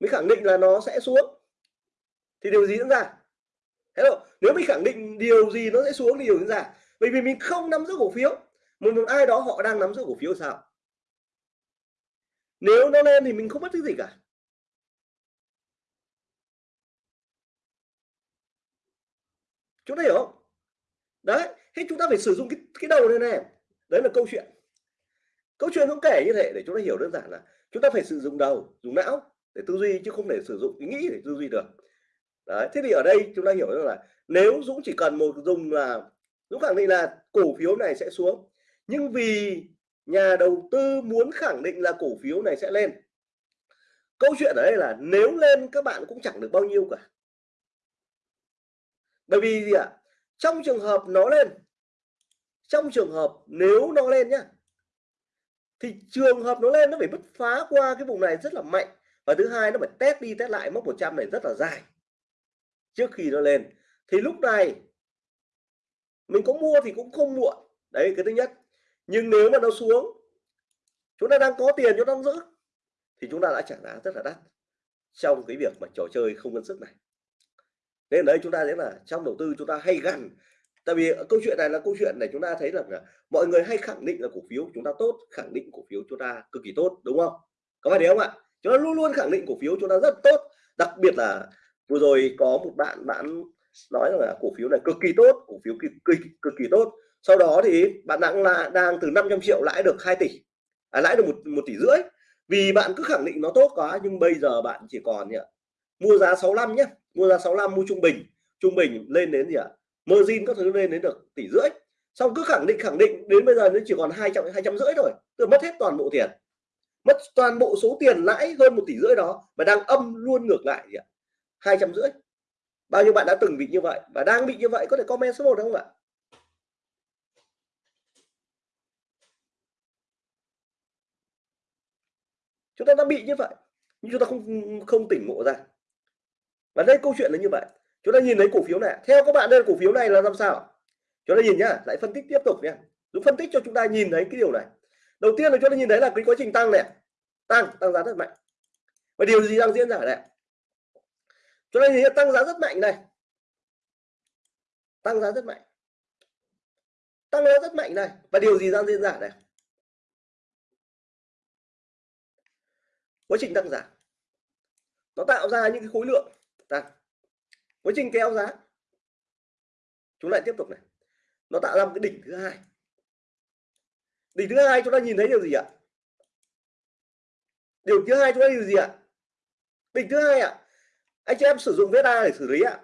Mình khẳng định là nó sẽ xuống, thì điều gì diễn ra? Hello. nếu mình khẳng định điều gì nó sẽ xuống thì điều diễn ra. Bởi vì mình không nắm giữ cổ phiếu một, một ai đó họ đang nắm giữ cổ phiếu sao? Nếu nó lên thì mình không mất cái gì cả. Chúng ta hiểu không? Đấy thế chúng ta phải sử dụng cái cái đầu này này. Đấy là câu chuyện. Câu chuyện không kể như thế để chúng ta hiểu đơn giản là chúng ta phải sử dụng đầu dùng não để tư duy chứ không thể sử dụng ý nghĩ để tư duy được. Đấy thế thì ở đây chúng ta hiểu rằng là nếu Dũng chỉ cần một dùng là Dũng khẳng định là cổ phiếu này sẽ xuống nhưng vì nhà đầu tư muốn khẳng định là cổ phiếu này sẽ lên. Câu chuyện ở đây là nếu lên, các bạn cũng chẳng được bao nhiêu cả. Bởi vì gì ạ? Trong trường hợp nó lên, trong trường hợp nếu nó lên nhá, thì trường hợp nó lên nó phải bứt phá qua cái vùng này rất là mạnh. Và thứ hai, nó phải test đi test lại mốc 100 này rất là dài trước khi nó lên. Thì lúc này mình có mua thì cũng không muộn. Đấy, cái thứ nhất nhưng nếu mà nó xuống, chúng ta đang có tiền, chúng ta đang giữ, thì chúng ta đã trả giá rất là đắt trong cái việc mà trò chơi không ngân sức này. Nên đấy, chúng ta thấy là trong đầu tư chúng ta hay gần tại vì câu chuyện này là câu chuyện này chúng ta thấy rằng là mọi người hay khẳng định là cổ phiếu chúng ta tốt, khẳng định cổ phiếu chúng ta cực kỳ tốt, đúng không? Có phải đấy không ạ? Chúng ta luôn luôn khẳng định cổ phiếu chúng ta rất tốt. Đặc biệt là vừa rồi có một bạn bạn nói là cổ phiếu này cực kỳ tốt, cổ phiếu cực kỳ cực kỳ tốt sau đó thì bạn đang là đang từ 500 triệu lãi được 2 tỷ à, lãi được một một tỷ rưỡi. Vì bạn cứ khẳng định nó tốt quá nhưng bây giờ bạn chỉ còn nhỉ mua giá 65 nhé mua giá 65 mua trung bình trung bình lên đến gì ạ? Margin các thứ lên đến được tỷ rưỡi. Xong cứ khẳng định khẳng định đến bây giờ nó chỉ còn hai trăm hai trăm rưỡi rồi tôi mất hết toàn bộ tiền. Mất toàn bộ số tiền lãi hơn một tỷ rưỡi đó và đang âm luôn ngược lại gì ạ? Hai trăm rưỡi. Bao nhiêu bạn đã từng bị như vậy và đang bị như vậy có thể comment số 1 không ạ? Chúng ta đã bị như vậy, nhưng chúng ta không không tỉnh ngộ ra. Và đây câu chuyện là như vậy. Chúng ta nhìn thấy cổ phiếu này. Theo các bạn đây, cổ phiếu này là làm sao? Chúng ta nhìn nhá, lại phân tích tiếp tục nhé Dũng phân tích cho chúng ta nhìn thấy cái điều này. Đầu tiên là chúng ta nhìn thấy là cái quá trình tăng này. Tăng tăng giá rất mạnh. Và điều gì đang diễn ra ở đây? Chúng ta nhìn thấy tăng giá rất mạnh này. Tăng giá rất mạnh. Tăng giá rất mạnh này. Và điều gì đang diễn ra đây? Quá trình tăng giá. Nó tạo ra những cái khối lượng tăng. Quá trình kéo giá. Chúng lại tiếp tục này. Nó tạo ra một cái đỉnh thứ hai. Đỉnh thứ hai chúng ta nhìn thấy điều gì ạ? Điều thứ hai chúng ta điều gì ạ? Đỉnh thứ hai ạ. Anh chị em sử dụng VSA để xử lý ạ.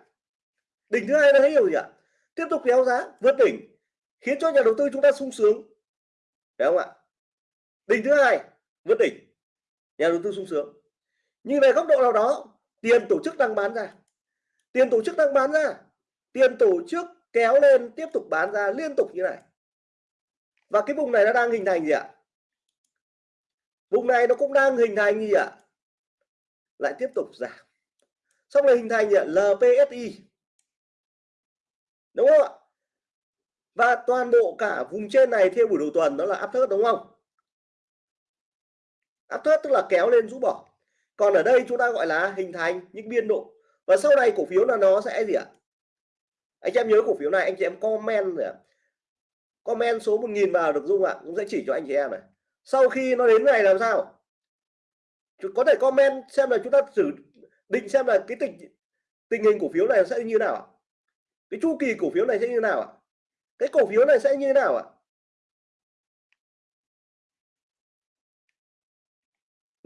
Đỉnh thứ hai nó thấy điều gì ạ? Tiếp tục kéo giá, vượt đỉnh, khiến cho nhà đầu tư chúng ta sung sướng. Phải không ạ? Đỉnh thứ hai, vượt đỉnh nhà đầu tư sung sướng. Nhưng về góc độ nào đó, tiền tổ chức đang bán ra. Tiền tổ chức đang bán ra. Tiền tổ chức kéo lên, tiếp tục bán ra liên tục như này. Và cái vùng này nó đang hình thành gì ạ? Vùng này nó cũng đang hình thành gì ạ? Lại tiếp tục giảm. Xong rồi hình thành gì ạ? LPSI đúng không ạ? Và toàn bộ cả vùng trên này theo buổi đầu tuần đó là áp thớt đúng không? Áp thớt tức là kéo lên rũ bỏ. Còn ở đây chúng ta gọi là hình thành những biên độ. Và sau này cổ phiếu là nó sẽ gì ạ? Anh chị em nhớ cổ phiếu này, anh chị em comment rồi comment số 1000 vào được dung ạ, cũng sẽ chỉ cho anh chị em này. Sau khi nó đến ngày làm sao? Có thể comment xem là chúng ta xử, định xem là cái tình tình hình cổ phiếu này sẽ như nào cái chu kỳ cổ phiếu này sẽ như nào ạ? Cái cổ phiếu này sẽ như nào ạ?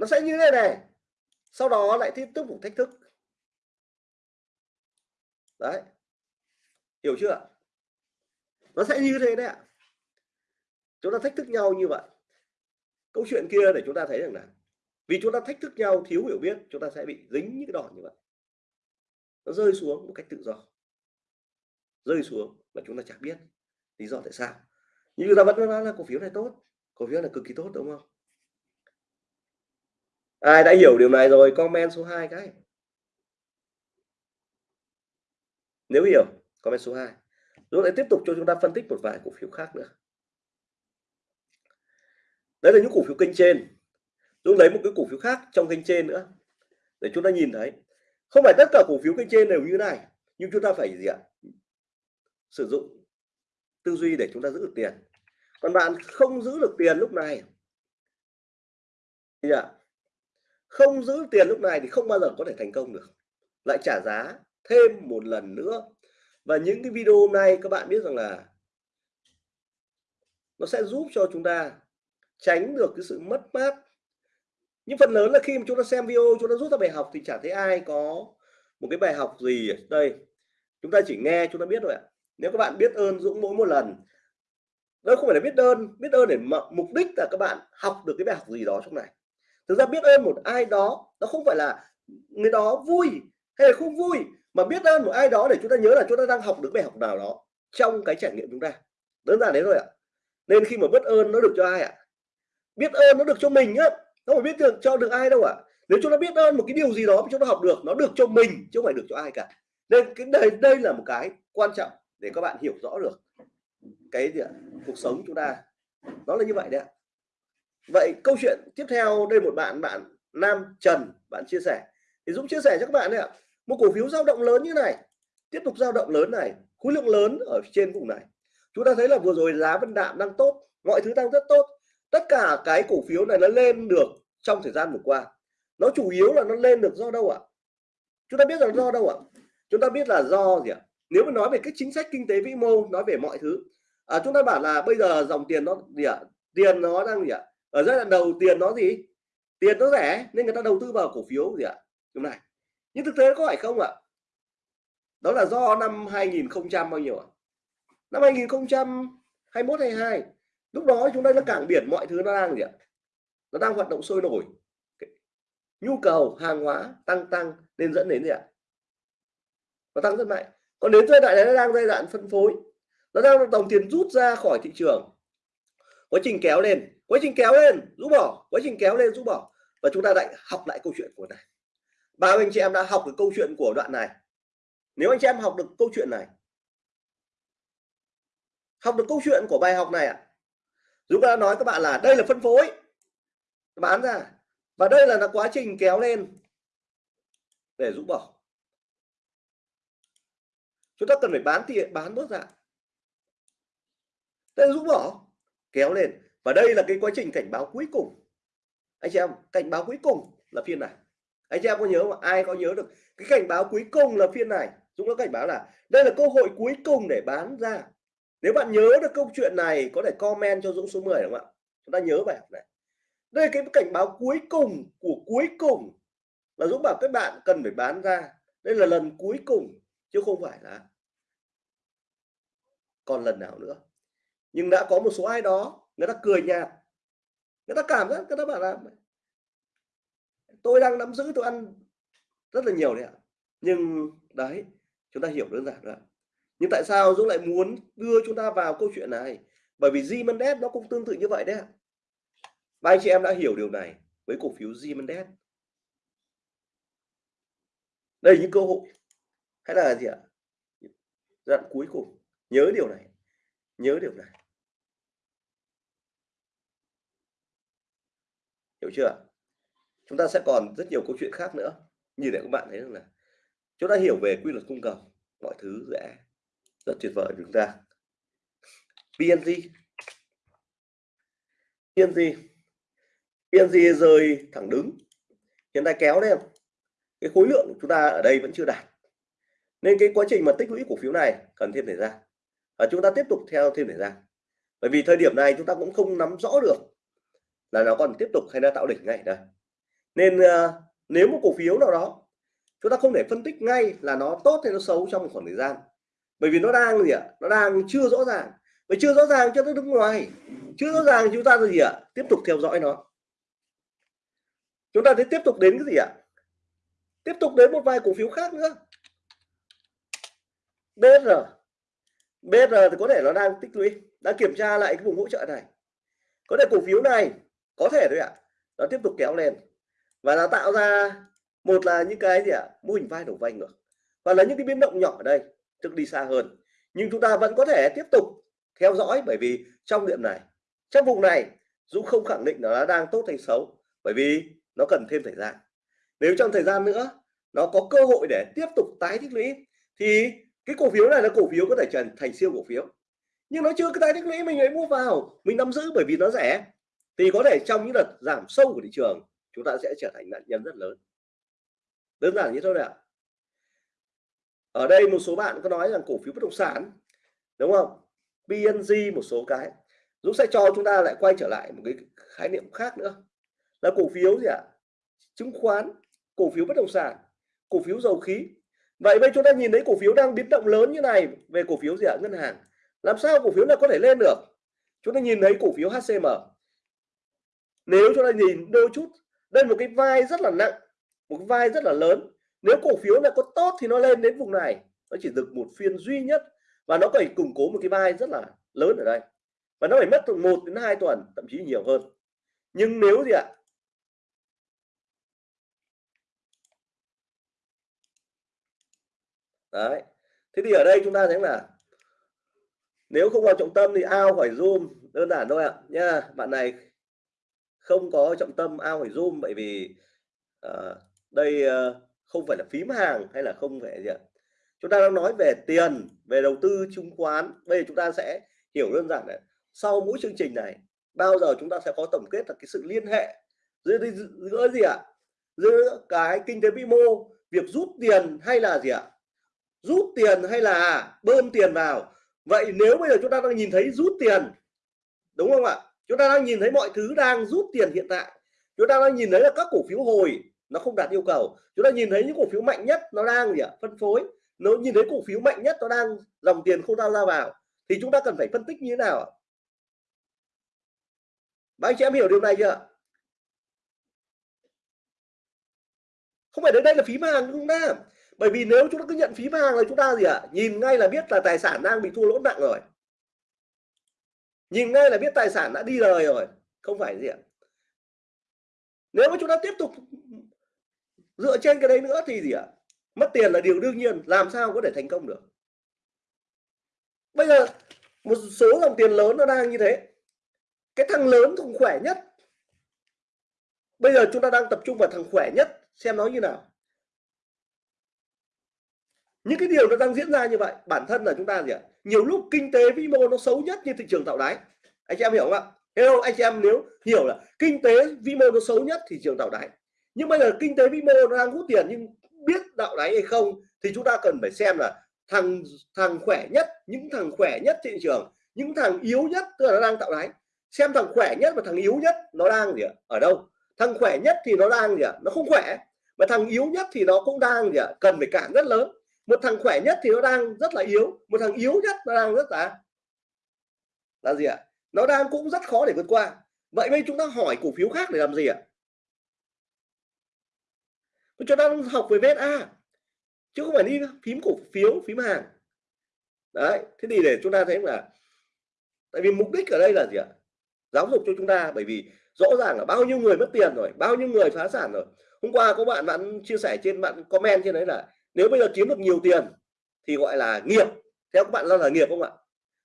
Nó sẽ như thế này sau đó lại tiếp tục thách thức. Đấy. Hiểu chưa? Nó sẽ như thế đấy ạ. Chúng ta thách thức nhau như vậy. Câu chuyện kia để chúng ta thấy rằng là vì chúng ta thách thức nhau thiếu hiểu biết, chúng ta sẽ bị dính những cái đòn như vậy. Nó rơi xuống một cách tự do. Rơi xuống mà chúng ta chẳng biết lý do tại sao. Nhưng chúng ta vẫn nói là cổ phiếu này tốt, cổ phiếu này cực kỳ tốt, đúng không? Ai đã hiểu điều này rồi, comment số 2 cái. Nếu hiểu, comment số 2 rồi lại tiếp tục cho chúng ta phân tích một vài cổ phiếu khác nữa. Đấy là những cổ phiếu kênh trên. Chúng lấy một cái cổ phiếu khác trong kênh trên nữa. Để chúng ta nhìn thấy. Không phải tất cả cổ phiếu kênh trên đều như này, nhưng chúng ta phải gì ạ? Sử dụng tư duy để chúng ta giữ được tiền. Còn bạn không giữ được tiền lúc này. Thì ạ không giữ tiền lúc này thì không bao giờ có thể thành công được. Lại trả giá thêm một lần nữa. Và những cái video hôm nay các bạn biết rằng là nó sẽ giúp cho chúng ta tránh được cái sự mất mát. Nhưng phần lớn là khi mà chúng ta xem video, chúng ta rút ra bài học thì chả thấy ai có một cái bài học gì đây. Chúng ta chỉ nghe, chúng ta biết rồi ạ. Nếu các bạn biết ơn Dũng mỗi một lần, đó không phải là biết ơn biết ơn để mục đích là các bạn học được cái bài học gì đó trong này thực ra biết ơn một ai đó, nó không phải là người đó vui hay là không vui, mà biết ơn một ai đó để chúng ta nhớ là chúng ta đang học được bài học nào đó trong cái trải nghiệm chúng ta. Đơn giản đấy thôi ạ. Nên khi mà biết ơn nó được cho ai ạ? Biết ơn nó được cho mình á không phải biết được cho được ai đâu ạ. Nếu chúng ta biết ơn một cái điều gì đó chúng ta học được, nó được cho mình chứ không phải được cho ai cả. Nên cái đây đây là một cái quan trọng để các bạn hiểu rõ được cái gì ạ? cuộc sống chúng ta. Nó là như vậy đấy ạ vậy câu chuyện tiếp theo đây một bạn bạn Nam Trần bạn chia sẻ. Thì Dũng chia sẻ cho các bạn đấy ạ. Một cổ phiếu dao động lớn như này tiếp tục dao động lớn này khối lượng lớn ở trên vùng này. Chúng ta thấy là vừa rồi giá vân đạm đang tốt mọi thứ đang rất tốt. Tất cả cái cổ phiếu này nó lên được trong thời gian vừa qua. Nó chủ yếu là nó lên được do đâu ạ? Chúng ta biết là do đâu ạ? Chúng ta biết là do gì ạ? Nếu mà nói về cái chính sách kinh tế vĩ mô nói về mọi thứ à, chúng ta bảo là bây giờ dòng tiền nó gì ạ? Tiền nó đang gì ạ? Ở giai đoạn đầu tiền nó gì? Tiền nó rẻ, nên người ta đầu tư vào cổ phiếu gì ạ? Hôm này. Nhưng thực tế có phải không ạ? Đó là do năm 2000 bao nhiêu ạ? Năm 2021 22 lúc đó chúng ta nó cảng biển mọi thứ nó đang gì ạ? Nó đang hoạt động sôi nổi. Nhu cầu hàng hóa tăng tăng nên dẫn đến gì ạ? Nó tăng rất mạnh. Còn đến giai đoạn này nó đang giai đoạn phân phối. Nó đang đồng tiền rút ra khỏi thị trường quá trình kéo lên quá trình kéo lên rút bỏ quá trình kéo lên rút bỏ. Và chúng ta lại học lại câu chuyện của này. Bao anh chị em đã học được câu chuyện của đoạn này. Nếu anh chị em học được câu chuyện này học được câu chuyện của bài học này ạ à, ta đã nói các bạn là đây là phân phối. Bán ra. Và đây là, là quá trình kéo lên để rút bỏ. Chúng ta cần phải bán thì bán bớt ra. Đây rũ rút bỏ kéo lên. Và đây là cái quá trình cảnh báo cuối cùng. Anh chị em, cảnh báo cuối cùng là phiên này. Anh chị em có nhớ mà ai có nhớ được? Cái cảnh báo cuối cùng là phiên này. Dũng có cảnh báo là đây là cơ hội cuối cùng để bán ra. Nếu bạn nhớ được câu chuyện này, có thể comment cho Dũng số 10 đúng không ạ? Chúng ta nhớ bài học này. Đây cái cảnh báo cuối cùng của cuối cùng là Dũng bảo các bạn cần phải bán ra. Đây là lần cuối cùng, chứ không phải là còn lần nào nữa nhưng đã có một số ai đó, người ta cười nhạt. Người ta cảm giác, người ta bảo là, tôi đang nắm giữ, tôi ăn rất là nhiều đấy ạ. Nhưng đấy, chúng ta hiểu đơn giản rồi nhưng tại sao Dũng lại muốn đưa chúng ta vào câu chuyện này? Bởi vì Zimendes nó cũng tương tự như vậy đấy ạ. Và anh chị em đã hiểu điều này với cổ phiếu Zimendes đây những cơ hội, hay là gì ạ? Đoạn cuối cùng. Nhớ điều này, nhớ điều này. Hiểu chưa? Chúng ta sẽ còn rất nhiều câu chuyện khác nữa. Như để các bạn thấy rằng là chúng ta hiểu về quy luật cung cầu, mọi thứ sẽ rất tuyệt vời chúng ta. PNG PNG PNG rơi thẳng đứng. Hiện tại kéo lên cái khối lượng của chúng ta ở đây vẫn chưa đạt. Nên cái quá trình mà tích lũy cổ phiếu này cần thêm thời gian. Và chúng ta tiếp tục theo thêm thời gian. Bởi vì thời điểm này chúng ta cũng không nắm rõ được là nó còn tiếp tục hay là tạo đỉnh ngay? Đây nên uh, nếu một cổ phiếu nào đó chúng ta không thể phân tích ngay là nó tốt hay nó xấu trong một khoảng thời gian. Bởi vì nó đang gì ạ? Nó đang chưa rõ ràng. Và chưa rõ ràng cho nó đứng ngoài. Chưa rõ ràng chúng ta gì ạ ờ, tiếp tục theo dõi nó. Chúng ta sẽ tiếp tục đến cái gì ạ? Tiếp tục đến một vài cổ phiếu khác nữa. BR BR thì có thể nó đang tích lũy đã kiểm tra lại cái vùng hỗ trợ này. Có thể cổ phiếu này có thể thôi ạ. Nó tiếp tục kéo lên. Và nó tạo ra, một là những cái gì ạ? Mô hình vai đầu vai ngược và là những cái biến động nhỏ ở đây, tức đi xa hơn. Nhưng chúng ta vẫn có thể tiếp tục theo dõi bởi vì trong điểm này, trong vùng này, Dũng không khẳng định nó đang tốt hay xấu, bởi vì nó cần thêm thời gian. Nếu trong thời gian nữa, nó có cơ hội để tiếp tục tái tích lũy, thì cái cổ phiếu này là cổ phiếu có thể trở thành siêu cổ phiếu. Nhưng nó chưa cái tái tích lũy, mình ấy mua vào, mình nắm giữ bởi vì nó rẻ thì có thể trong những đợt giảm sâu của thị trường, chúng ta sẽ trở thành nạn nhân rất lớn. Đơn giản như thế nào? ở đây một số bạn có nói rằng cổ phiếu bất động sản, đúng không? PNG một số cái Dũng sẽ cho chúng ta lại quay trở lại một cái khái niệm khác nữa. Là cổ phiếu gì ạ? Chứng khoán, cổ phiếu bất động sản, cổ phiếu dầu khí. Vậy bây chúng ta nhìn thấy cổ phiếu đang biến động lớn như này về cổ phiếu gì ạ? Ngân hàng. Làm sao cổ phiếu này có thể lên được? Chúng ta nhìn thấy cổ phiếu HCM nếu chúng ta nhìn đôi chút, đây một cái vai rất là nặng, một cái vai rất là lớn. Nếu cổ phiếu này có tốt thì nó lên đến vùng này. Nó chỉ được một phiên duy nhất và nó phải củng cố một cái vai rất là lớn ở đây. Và nó phải mất từ một đến hai tuần, thậm chí nhiều hơn. Nhưng nếu gì ạ? Đấy. Thế thì ở đây chúng ta thấy là, nếu không vào trọng tâm thì ao phải zoom, đơn giản thôi ạ. Nha, bạn này không có trọng tâm ao phải zoom bởi vì uh, đây uh, không phải là phím hàng hay là không phải gì ạ? Chúng ta đang nói về tiền về đầu tư chứng khoán. Bây giờ chúng ta sẽ hiểu đơn giản này. Sau mỗi chương trình này bao giờ chúng ta sẽ có tổng kết là cái sự liên hệ giữa giữa gì ạ? Giữa cái kinh tế vĩ mô việc rút tiền hay là gì ạ? Rút tiền hay là bơm tiền vào? Vậy nếu bây giờ chúng ta đang nhìn thấy rút tiền đúng không ạ? Chúng ta đang nhìn thấy mọi thứ đang rút tiền hiện tại. Chúng ta đang nhìn thấy là các cổ phiếu hồi, nó không đạt yêu cầu. Chúng ta nhìn thấy những cổ phiếu mạnh nhất, nó đang gì ạ? Phân phối. Nó nhìn thấy cổ phiếu mạnh nhất, nó đang dòng tiền không giao ra vào, thì chúng ta cần phải phân tích như thế nào ạ? Ba anh chị em hiểu điều này chưa không phải đến đây là phí hàng chúng ta bởi vì nếu chúng ta cứ nhận phí hàng là chúng ta gì ạ? À? nhìn ngay là biết là tài sản đang bị thua lỗ nặng rồi nhìn ngay là biết tài sản đã đi lời rồi, không phải gì ạ. Nếu mà chúng ta tiếp tục dựa trên cái đấy nữa thì gì ạ? Mất tiền là điều đương nhiên, làm sao có thể thành công được. Bây giờ một số dòng tiền lớn nó đang như thế. Cái thằng lớn thằng khỏe nhất. Bây giờ chúng ta đang tập trung vào thằng khỏe nhất, xem nó như nào những cái điều nó đang diễn ra như vậy, bản thân là chúng ta gì ạ? Nhiều lúc kinh tế vĩ mô nó xấu nhất như thị trường tạo đáy. Anh chị em hiểu không ạ? Hello, anh chị em nếu hiểu là kinh tế vĩ mô nó xấu nhất thị trường tạo đáy. Nhưng bây giờ kinh tế vĩ mô nó đang hút tiền nhưng biết tạo đáy hay không thì chúng ta cần phải xem là thằng thằng khỏe nhất, những thằng khỏe nhất thị trường, những thằng yếu nhất, tức là nó đang tạo đáy. Xem thằng khỏe nhất và thằng yếu nhất nó đang gì ạ? Ở đâu? Thằng khỏe nhất thì nó đang gì ạ? Nó không khỏe, mà thằng yếu nhất thì nó cũng đang gì ạ? Cần phải cản rất lớn một thằng khỏe nhất thì nó đang rất là yếu, một thằng yếu nhất nó đang rất là là gì ạ? Nó đang cũng rất khó để vượt qua. Vậy bây chúng ta hỏi cổ phiếu khác để làm gì ạ? Chúng ta đang học về VSA, chứ không phải đi phím cổ phiếu, phím hàng. Đấy, thế thì để chúng ta thấy là, tại vì mục đích ở đây là gì ạ? Giáo dục cho chúng ta, bởi vì rõ ràng là bao nhiêu người mất tiền rồi, bao nhiêu người phá sản rồi. Hôm qua có bạn bạn chia sẻ trên, bạn comment trên đấy là nếu bây giờ kiếm được nhiều tiền thì gọi là nghiệp. Theo các bạn là, là nghiệp không ạ?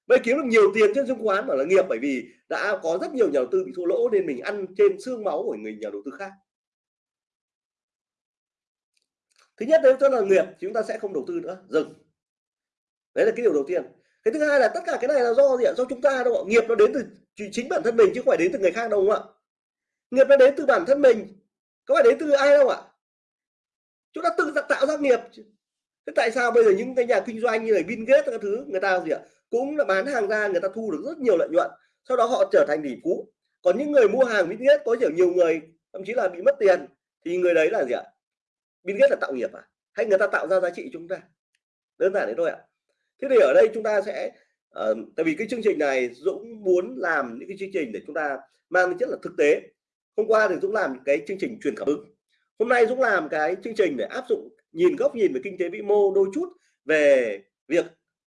Bây kiếm được nhiều tiền trên chứng khoán mà là nghiệp bởi vì đã có rất nhiều nhà đầu tư bị thua lỗ nên mình ăn trên xương máu của người nhà đầu tư khác. Thứ nhất đấy là nghiệp chúng ta sẽ không đầu tư nữa dừng. Đấy là cái điều đầu tiên. Cái thứ hai là tất cả cái này là do gì ạ? Do chúng ta đâu ạ? Nghiệp nó đến từ chính bản thân mình chứ không phải đến từ người khác đâu ạ? Nghiệp nó đến từ bản thân mình có phải đến từ ai đâu ạ? Chúng ta tự tạo ra nghiệp thế tại sao bây giờ những cái nhà kinh doanh như là Bill Gates các thứ người ta gì ạ? Cũng là bán hàng ra người ta thu được rất nhiều lợi nhuận. Sau đó họ trở thành tỷ phú. Còn những người mua hàng Bill Gates có nhiều nhiều người thậm chí là bị mất tiền thì người đấy là gì ạ? Bill Gates là tạo nghiệp à? Hay người ta tạo ra giá trị chúng ta? Đơn giản đấy thôi ạ. Thế thì ở đây chúng ta sẽ uh, tại vì cái chương trình này Dũng muốn làm những cái chương trình để chúng ta mang tính chất là thực tế. Hôm qua thì Dũng làm cái chương trình truyền cảm hứng hôm nay Dũng làm cái chương trình để áp dụng nhìn góc nhìn về kinh tế vĩ mô đôi chút về việc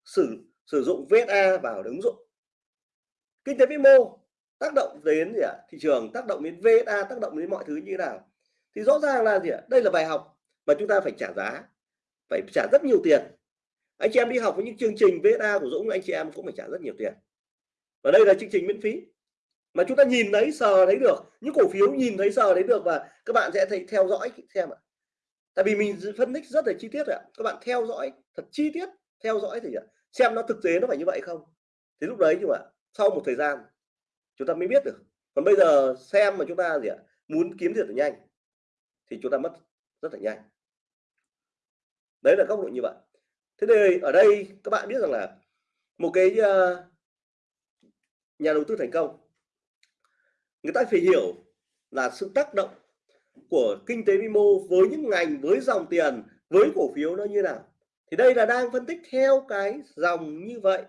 sử sử dụng VSA vào ứng dụng. Kinh tế vĩ mô tác động đến gì ạ? Thị trường, tác động đến VSA tác động đến mọi thứ như thế nào? Thì rõ ràng là gì ạ? Đây là bài học mà chúng ta phải trả giá, phải trả rất nhiều tiền. Anh chị em đi học với những chương trình VSA của Dũng, anh chị em cũng phải trả rất nhiều tiền. Và đây là chương trình miễn phí mà chúng ta nhìn thấy sờ thấy được. Những cổ phiếu nhìn thấy sờ thấy được và các bạn sẽ thấy theo dõi xem ạ. Tại vì mình phân tích rất là chi tiết ạ. Các bạn theo dõi thật chi tiết theo dõi thì à, xem nó thực tế nó phải như vậy không? Thì lúc đấy nhưng mà sau một thời gian chúng ta mới biết được. Còn bây giờ xem mà chúng ta gì ạ muốn kiếm tiền nhanh thì chúng ta mất rất là nhanh. Đấy là góc độ như vậy. Thế thì ở đây các bạn biết rằng là một cái uh, nhà đầu tư thành công người ta phải hiểu là sự tác động của kinh tế vĩ mô với những ngành, với dòng tiền, với cổ phiếu nó như nào. Thì đây là đang phân tích theo cái dòng như vậy.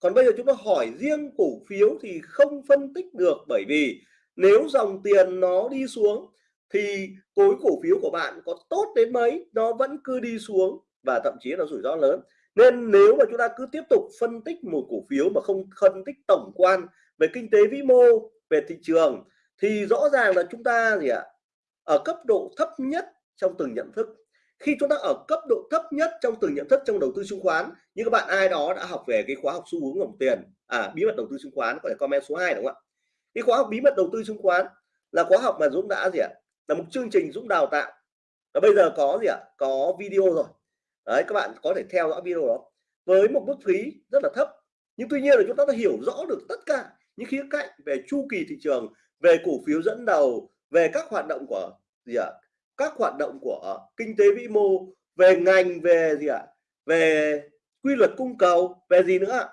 Còn bây giờ chúng ta hỏi riêng cổ phiếu thì không phân tích được bởi vì nếu dòng tiền nó đi xuống thì khối cổ phiếu của bạn có tốt đến mấy, nó vẫn cứ đi xuống và thậm chí là rủi ro lớn. Nên nếu mà chúng ta cứ tiếp tục phân tích một cổ phiếu mà không phân tích tổng quan về kinh tế vĩ mô về thị trường thì rõ ràng là chúng ta gì ạ, ở cấp độ thấp nhất trong từng nhận thức. Khi chúng ta ở cấp độ thấp nhất trong từng nhận thức trong đầu tư chứng khoán, như các bạn ai đó đã học về cái khóa học xu hướng dòng tiền à bí mật đầu tư chứng khoán, có thể comment số 2 đúng không ạ? Cái khóa học bí mật đầu tư chứng khoán là khóa học mà Dũng đã gì ạ, là một chương trình Dũng đào tạo. Và bây giờ có gì ạ, có video rồi. Đấy, các bạn có thể theo dõi video đó với một mức phí rất là thấp. Nhưng tuy nhiên là chúng ta đã hiểu rõ được tất cả những khía cạnh về chu kỳ thị trường, về cổ phiếu dẫn đầu, về các hoạt động của, gì ạ, các hoạt động của kinh tế vĩ mô, về ngành, về gì ạ, về quy luật cung cầu, về gì nữa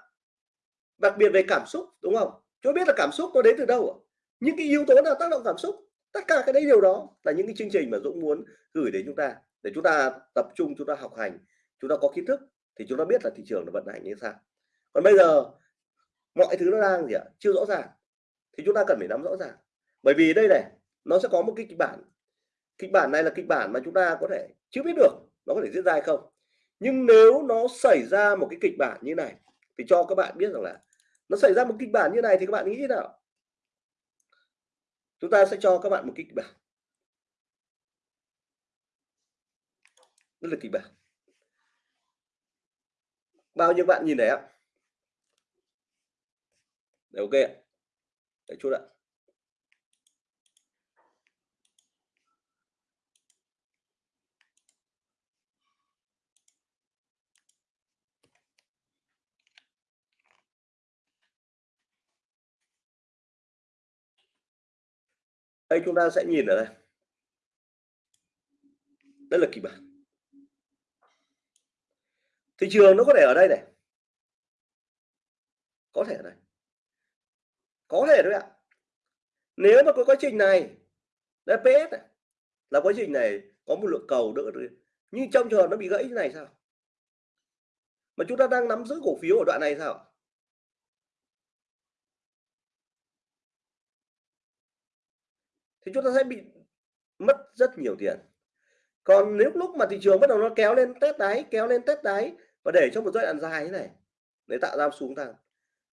đặc biệt về cảm xúc, đúng không? Cho biết là cảm xúc nó đến từ đâu những cái yếu tố nào tác động cảm xúc? Tất cả cái đấy điều đó là những cái chương trình mà Dũng muốn gửi đến chúng ta. Để chúng ta tập trung, chúng ta học hành, chúng ta có kiến thức thì chúng ta biết là thị trường nó vận hành như sao còn bây giờ mọi thứ nó đang gì ạ? Chưa rõ ràng. Thì chúng ta cần phải nắm rõ ràng. Bởi vì đây này, nó sẽ có một cái kịch bản. Kịch bản này là kịch bản mà chúng ta có thể chưa biết được nó có thể diễn ra hay không. Nhưng nếu nó xảy ra một cái kịch bản như này, thì cho các bạn biết rằng là nó xảy ra một kịch bản như này thì các bạn nghĩ thế nào? Chúng ta sẽ cho các bạn một kịch bản. Đó là kịch bản. Bao nhiêu bạn nhìn này ạ? Đấy, ok ạ. Đấy, chút ạ. Đây chúng ta sẽ nhìn ở đây. Đây là kịch bản. Thị trường nó có thể ở đây này. Có thể ở đây có thể đấy ạ. Nếu mà có quá trình này DPS này, là quá trình này có một lượng cầu đỡ nhưng trong trường hợp nó bị gãy như này sao? Mà chúng ta đang nắm giữ cổ phiếu ở đoạn này sao thì chúng ta sẽ bị mất rất nhiều tiền. Còn nếu lúc mà thị trường bắt đầu nó kéo lên test đáy kéo lên test đáy và để cho một giai đoạn dài như này để tạo ra xuống tăng.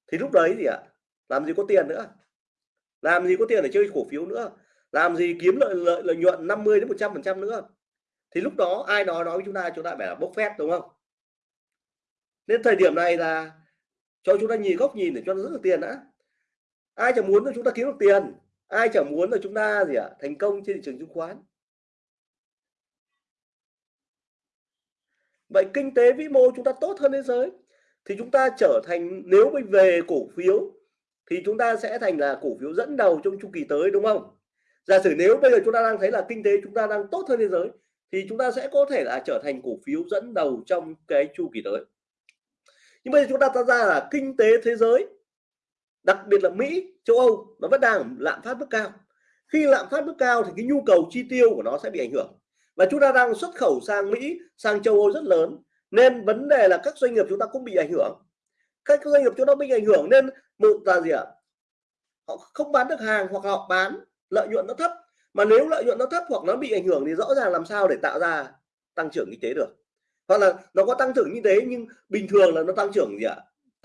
Thì lúc đấy gì ạ làm gì có tiền nữa? Làm gì có tiền để chơi cổ phiếu nữa? Làm gì kiếm lợi lợi, lợi nhuận 50 đến 100 phần trăm nữa? Thì lúc đó ai nói nói với chúng ta chúng ta phải là bốc phét đúng không? Nên thời điểm này là cho chúng ta nhìn góc nhìn để cho nó rất được tiền đã. Ai chẳng muốn là chúng ta kiếm được tiền? Ai chẳng muốn là chúng ta gì ạ thành công trên thị trường chứng khoán? Vậy kinh tế vĩ mô chúng ta tốt hơn thế giới thì chúng ta trở thành nếu mình về cổ phiếu thì chúng ta sẽ thành là cổ phiếu dẫn đầu trong chu kỳ tới, đúng không? Giả sử nếu bây giờ chúng ta đang thấy là kinh tế chúng ta đang tốt hơn thế giới, thì chúng ta sẽ có thể là trở thành cổ phiếu dẫn đầu trong cái chu kỳ tới. Nhưng bây giờ chúng ta ta ra là kinh tế thế giới, đặc biệt là Mỹ, châu Âu, nó vẫn đang lạm phát mức cao. Khi lạm phát mức cao thì cái nhu cầu chi tiêu của nó sẽ bị ảnh hưởng. Và chúng ta đang xuất khẩu sang Mỹ, sang châu Âu rất lớn, nên vấn đề là các doanh nghiệp chúng ta cũng bị ảnh hưởng các doanh nghiệp chúng nó bị ảnh hưởng nên một là gì ạ? Họ không bán được hàng hoặc họ bán lợi nhuận nó thấp. Mà nếu lợi nhuận nó thấp hoặc nó bị ảnh hưởng thì rõ ràng làm sao để tạo ra tăng trưởng kinh tế được? Hoặc là nó có tăng trưởng như thế nhưng bình thường là nó tăng trưởng gì ạ?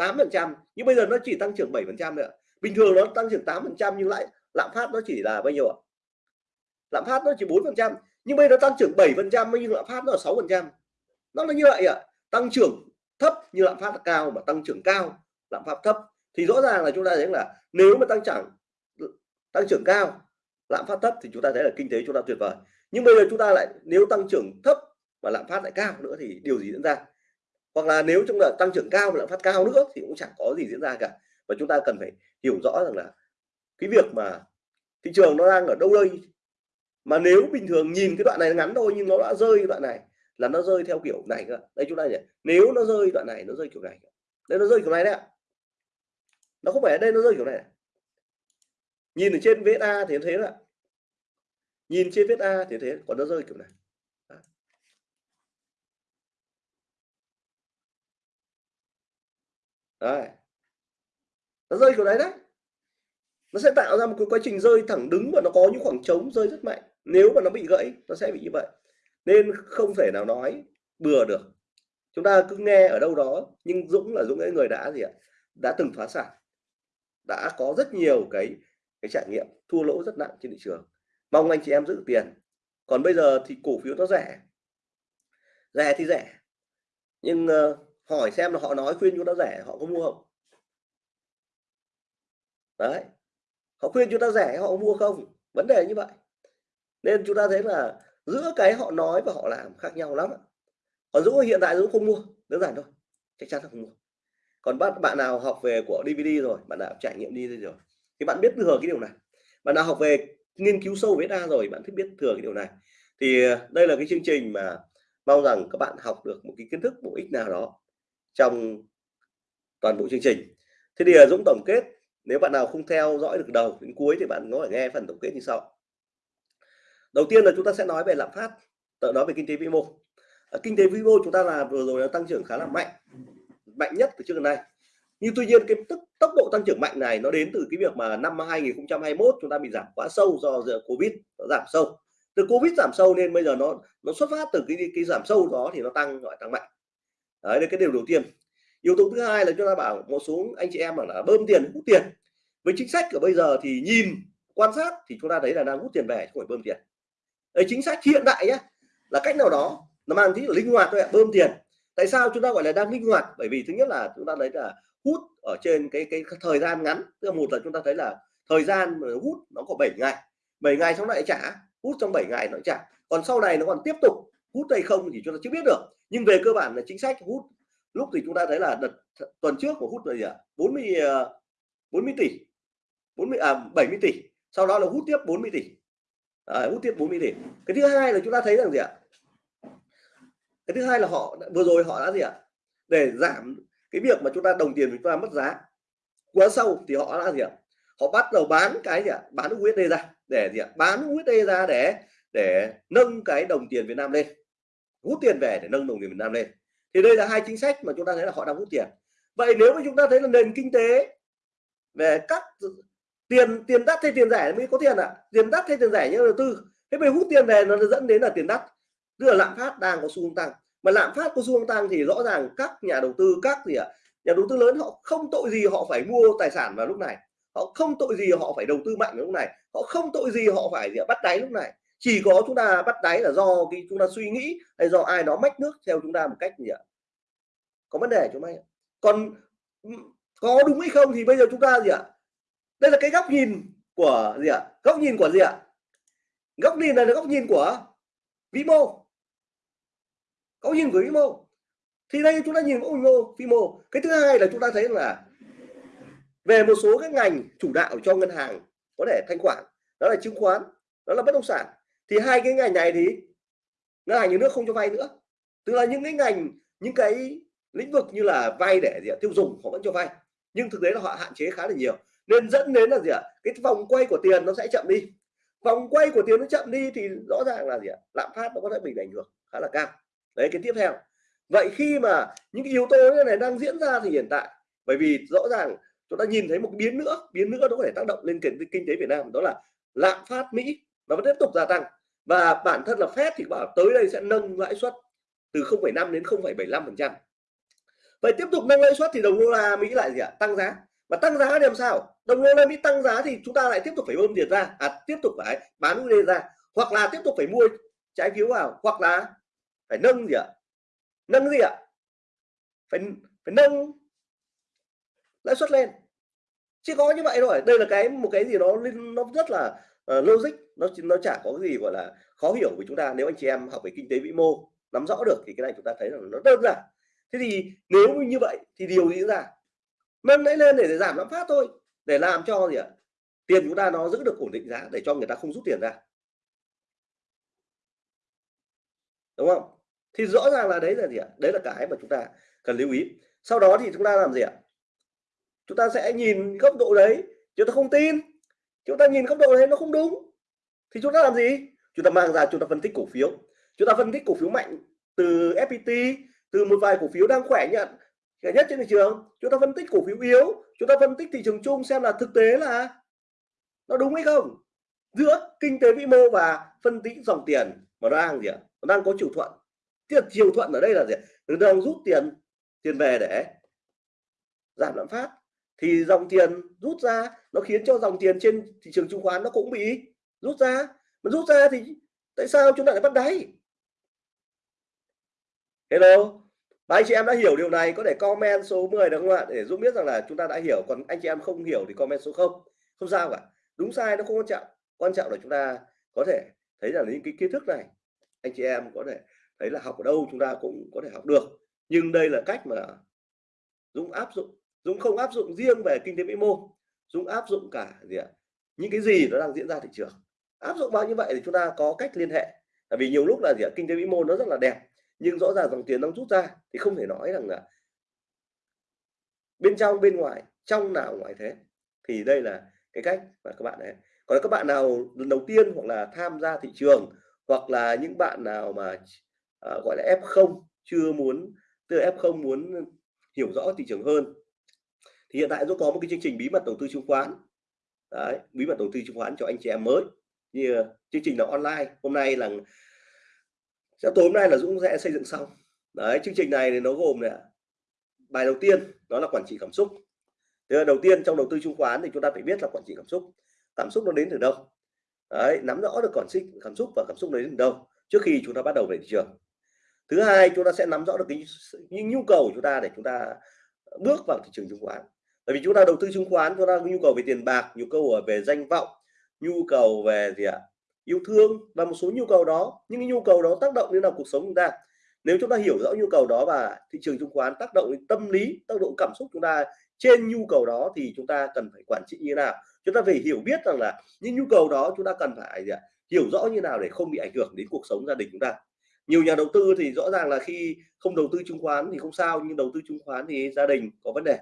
tám phần trăm. Nhưng bây giờ nó chỉ tăng trưởng 7 phần trăm ạ. Bình thường nó tăng trưởng 8 phần trăm nhưng lại lạm phát nó chỉ là bao nhiêu ạ? Lạm phát nó chỉ 4 phần trăm. Nhưng bây giờ nó tăng trưởng 7 phần trăm nhưng lạm phát nó là sáu phần trăm. Nó là như vậy ạ. Tăng trưởng thấp như lạm phát cao mà tăng trưởng cao, lạm phát thấp, thì rõ ràng là chúng ta thấy là nếu mà tăng trưởng tăng trưởng cao, lạm phát thấp thì chúng ta thấy là kinh tế chúng ta tuyệt vời. Nhưng bây giờ chúng ta lại, nếu tăng trưởng thấp và lạm phát lại cao nữa thì điều gì diễn ra? Hoặc là nếu chúng ta tăng trưởng cao và lạm phát cao nữa thì cũng chẳng có gì diễn ra cả. Và chúng ta cần phải hiểu rõ rằng là cái việc mà thị trường nó đang ở đâu đây? Mà nếu bình thường nhìn cái đoạn này ngắn thôi nhưng nó đã rơi đoạn này là nó rơi theo kiểu này cơ. Đây chúng ta nhỉ, nếu nó rơi đoạn này, nó rơi kiểu này. Đây nó rơi kiểu này đấy ạ. Nó không phải ở đây nó rơi kiểu này nhìn ở trên VSA A thì thế là nhìn trên VSA A thì thế còn nó rơi kiểu này. Đấy. Nó rơi kiểu đấy đấy. Nó sẽ tạo ra một cái quá trình rơi thẳng đứng và nó có những khoảng trống rơi rất mạnh. Nếu mà nó bị gãy, nó sẽ bị như vậy nên không thể nào nói bừa được. Chúng ta cứ nghe ở đâu đó nhưng Dũng là Dũng ấy người đã gì ạ? Đã từng phá sản đã có rất nhiều cái cái trải nghiệm thua lỗ rất nặng trên thị trường. Mong anh chị em giữ tiền. Còn bây giờ thì cổ phiếu nó rẻ. Rẻ thì rẻ nhưng uh, hỏi xem là họ nói khuyên chúng ta rẻ họ có mua không? Đấy họ khuyên chúng ta rẻ họ mua không? Vấn đề như vậy. Nên chúng ta thấy là giữa cái họ nói và họ làm khác nhau lắm còn Dũng hiện tại Dũng không mua, đơn giản thôi, chắc chắn là không mua. Còn bạn bạn nào học về của DVD rồi, bạn đã trải nghiệm đi rồi, thì bạn biết thừa cái điều này. Bạn nào học về nghiên cứu sâu với ta rồi, bạn thích biết thừa cái điều này. Thì ờ, đây là cái chương trình mà mong rằng các bạn học được một cái kiến thức bổ ích nào đó trong toàn bộ chương trình. Thế thì ờ, Dũng tổng kết, nếu bạn nào không theo dõi được đầu đến cuối thì bạn có thể nghe phần tổng kết như sau đầu tiên là chúng ta sẽ nói về lạm phát tự nói về kinh tế vĩ mô. Kinh tế vĩ mô chúng ta là vừa rồi là tăng trưởng khá là mạnh mạnh nhất từ trước đến nay. Nhưng tuy nhiên cái tức, tốc độ tăng trưởng mạnh này nó đến từ cái việc mà năm 2021 chúng ta bị giảm quá sâu do giữa covid, nó giảm sâu. Từ covid giảm sâu nên bây giờ nó nó xuất phát từ cái cái giảm sâu đó thì nó tăng, gọi tăng mạnh. Đấy là cái điều đầu tiên. Yếu tố thứ hai là chúng ta bảo một số anh chị em bảo là bơm tiền, hút tiền. Với chính sách của bây giờ thì nhìn, quan sát thì chúng ta thấy là đang hút tiền về, không phải bơm tiền đấy, chính sách hiện đại nhé là cách nào đó nó mang tính linh hoạt thôi ạ bơm tiền. Tại sao chúng ta gọi là đang linh hoạt? Bởi vì thứ nhất là chúng ta thấy là hút ở trên cái cái thời gian ngắn tức là một là chúng ta thấy là thời gian mà hút nó có 7 ngày 7 ngày xong lại trả hút trong 7 ngày nó trả. Còn sau này nó còn tiếp tục hút hay không thì chúng ta chưa biết được. Nhưng về cơ bản là chính sách hút lúc thì chúng ta thấy là đợt tuần trước của hút là gì ạ? 40 40 ờ, tỷ 40 à 70 tỷ. Sau đó là hút tiếp 40 tỷ. Ờ, à, hút tiếp 40 tỷ cái thứ hai là chúng ta thấy rằng gì ạ? Cái thứ hai là họ vừa rồi họ đã gì ạ? Để giảm cái việc mà chúng ta đồng tiền chúng ta mất giá. Quá sâu thì họ đã gì ạ? Họ bắt đầu bán cái gì ạ? Bán USD ra để gì ạ? Bán USD ra để để nâng cái đồng tiền Việt Nam lên. Hút tiền về để nâng đồng tiền Việt Nam lên. Thì đây là hai chính sách mà chúng ta thấy là họ đang hút tiền. Vậy nếu mà chúng ta thấy là nền kinh tế về các tiền tiền đắt hay tiền rẻ mới có tiền ạ. À? tiền đắt hay tiền rẻ như đầu tư. Thế bây hút tiền về nó dẫn đến là tiền đắt. Tức là lạm phát đang có xu hướng tăng. Mà lạm phát có xu hướng tăng thì rõ ràng các nhà đầu tư các gì ạ nhà đầu tư lớn họ không tội gì họ phải mua tài sản vào lúc này. Họ không tội gì họ phải đầu tư mạnh lúc này. Họ không tội gì họ phải gì ạ, bắt đáy lúc này. Chỉ có chúng ta bắt đáy là do cái chúng ta suy nghĩ hay do ai đó mách nước theo chúng ta một cách gì ạ. Có vấn đề chúng mày còn có đúng hay không thì bây giờ chúng ta gì ạ đây là cái góc nhìn của gì ạ? Góc nhìn của gì ạ? Góc nhìn này là góc nhìn của vĩ mô góc nhìn của vĩ mô thì đây chúng ta nhìn vĩ mô vĩ mô cái thứ hai là chúng ta thấy là về một số các ngành chủ đạo cho ngân hàng có thể thanh khoản, đó là chứng khoán, đó là bất động sản. Thì hai cái ngành này thì ngân hàng nhà nước không cho vay nữa. Tức là những cái ngành, những cái lĩnh vực như là vay để gì ạ? Tiêu dùng họ vẫn cho vay. Nhưng thực tế là họ hạn chế khá là nhiều nên dẫn đến là gì ạ? Cái vòng quay của tiền nó sẽ chậm đi. Vòng quay của tiền nó chậm đi thì rõ ràng là gì ạ? Lạm phát nó có thể bị ảnh hưởng khá là cao. Đấy cái tiếp theo. Vậy khi mà những cái yếu tố như này đang diễn ra thì hiện tại bởi vì rõ ràng chúng ta nhìn thấy một biến nữa biến nữa nó có thể tác động lên kinh, kinh tế Việt Nam đó là lạm phát Mỹ nó vẫn tiếp tục gia tăng. Và bản thân là Fed thì bảo tới đây sẽ nâng lãi suất từ 0,5 đến 0,75 phần trăm. Vậy tiếp tục nâng lãi suất thì đồng đô la Mỹ lại gì ạ? Tăng giá mà tăng giá thì làm sao? Đồng đô la Mỹ tăng giá thì chúng ta lại tiếp tục phải bơm tiền ra. À tiếp tục phải bán USD ra. Hoặc là tiếp tục phải mua trái phiếu vào. Hoặc là phải nâng gì ạ? Nâng gì ạ? Phải phải nâng lãi suất lên. Chỉ có như vậy thôi. Đây là cái một cái gì đó nó rất là uh, logic. Nó nó chả có cái gì gọi là khó hiểu với chúng ta. Nếu anh chị em học về kinh tế vĩ mô nắm rõ được thì cái này chúng ta thấy là nó đơn giản. Thế thì nếu như vậy thì điều gì diễn ra nâng lấy lên để, để giảm lạm phát thôi để làm cho gì ạ? Tiền chúng ta nó giữ được ổn định giá để cho người ta không rút tiền ra. Đúng không? Thì rõ ràng là đấy là gì ạ? Đấy là cái mà chúng ta cần lưu ý. Sau đó thì chúng ta làm gì ạ? Chúng ta sẽ nhìn góc độ đấy chúng ta không tin. Chúng ta nhìn góc độ đấy nó không đúng. Thì chúng ta làm gì? Chúng ta mang ra chúng ta phân tích cổ phiếu. Chúng ta phân tích cổ phiếu mạnh từ FPT từ một vài cổ phiếu đang khỏe nhận rẻ nhất trên thị trường. Chúng ta phân tích cổ phiếu yếu, chúng ta phân tích thị trường chung xem là thực tế là nó đúng hay không. Giữa kinh tế vĩ mô và phân tích dòng tiền mà nó đang gì ạ? Nó đang có chiều thuận. Thì chiều thuận ở đây là gì nó đang rút tiền tiền về để giảm lạm phát. Thì dòng tiền rút ra, nó khiến cho dòng tiền trên thị trường chứng khoán nó cũng bị rút ra. Mà rút ra thì tại sao chúng ta lại bắt đáy? Hello? Và anh chị em đã hiểu điều này, có thể comment số 10 được không ạ? Để giúp biết rằng là chúng ta đã hiểu, còn anh chị em không hiểu thì comment số 0 không sao cả. Đúng sai nó không quan trọng. Quan trọng là chúng ta có thể thấy là những cái kiến thức này, anh chị em có thể thấy là học ở đâu chúng ta cũng có thể học được. Nhưng đây là cách mà Dũng áp dụng. Dũng không áp dụng riêng về kinh tế vĩ mô. Dũng áp dụng cả gì ạ? Những cái gì nó đang diễn ra thị trường. Áp dụng bao như vậy thì chúng ta có cách liên hệ. Tại vì nhiều lúc là gì ạ? Kinh tế vĩ mô nó rất là đẹp nhưng rõ ràng dòng tiền đang rút ra thì không thể nói rằng là bên trong bên ngoài trong nào ngoài thế. Thì đây là cái cách mà các bạn ấy còn các bạn nào lần đầu tiên hoặc là tham gia thị trường hoặc là những bạn nào mà à, gọi là F0 chưa muốn từ F0 muốn hiểu rõ thị trường hơn thì hiện tại tôi có một cái chương trình bí mật đầu tư chứng khoán. Đấy, bí mật đầu tư chứng khoán cho anh chị em mới. Như chương trình là online. Hôm nay là sẽ tối hôm nay là Dũng sẽ xây dựng xong. Đấy, chương trình này thì nó gồm này bài đầu tiên đó là quản trị cảm xúc. Thế là đầu tiên trong đầu tư chứng khoán thì chúng ta phải biết là quản trị cảm xúc. Cảm xúc nó đến từ đâu? Đấy, nắm rõ được quản trị cảm xúc và cảm xúc đến từ đâu trước khi chúng ta bắt đầu về thị trường. Thứ hai, chúng ta sẽ nắm rõ được cái những nhu cầu của chúng ta để chúng ta bước vào thị trường chứng khoán. Bởi vì chúng ta đầu tư chứng khoán, chúng ta có nhu cầu về tiền bạc, nhu cầu về danh vọng, nhu cầu về gì ạ? Yêu thương và một số nhu cầu đó những cái nhu cầu đó tác động đến nào cuộc sống chúng ta? Nếu chúng ta hiểu rõ nhu cầu đó và thị trường chứng khoán tác động đến tâm lý, tác động cảm xúc chúng ta trên nhu cầu đó thì chúng ta cần phải quản trị như thế nào? Chúng ta phải hiểu biết rằng là những nhu cầu đó chúng ta cần phải gì ạ? hiểu rõ như nào để không bị ảnh hưởng đến cuộc sống gia đình chúng ta. Nhiều nhà đầu tư thì rõ ràng là khi không đầu tư chứng khoán thì không sao, nhưng đầu tư chứng khoán thì gia đình có vấn đề,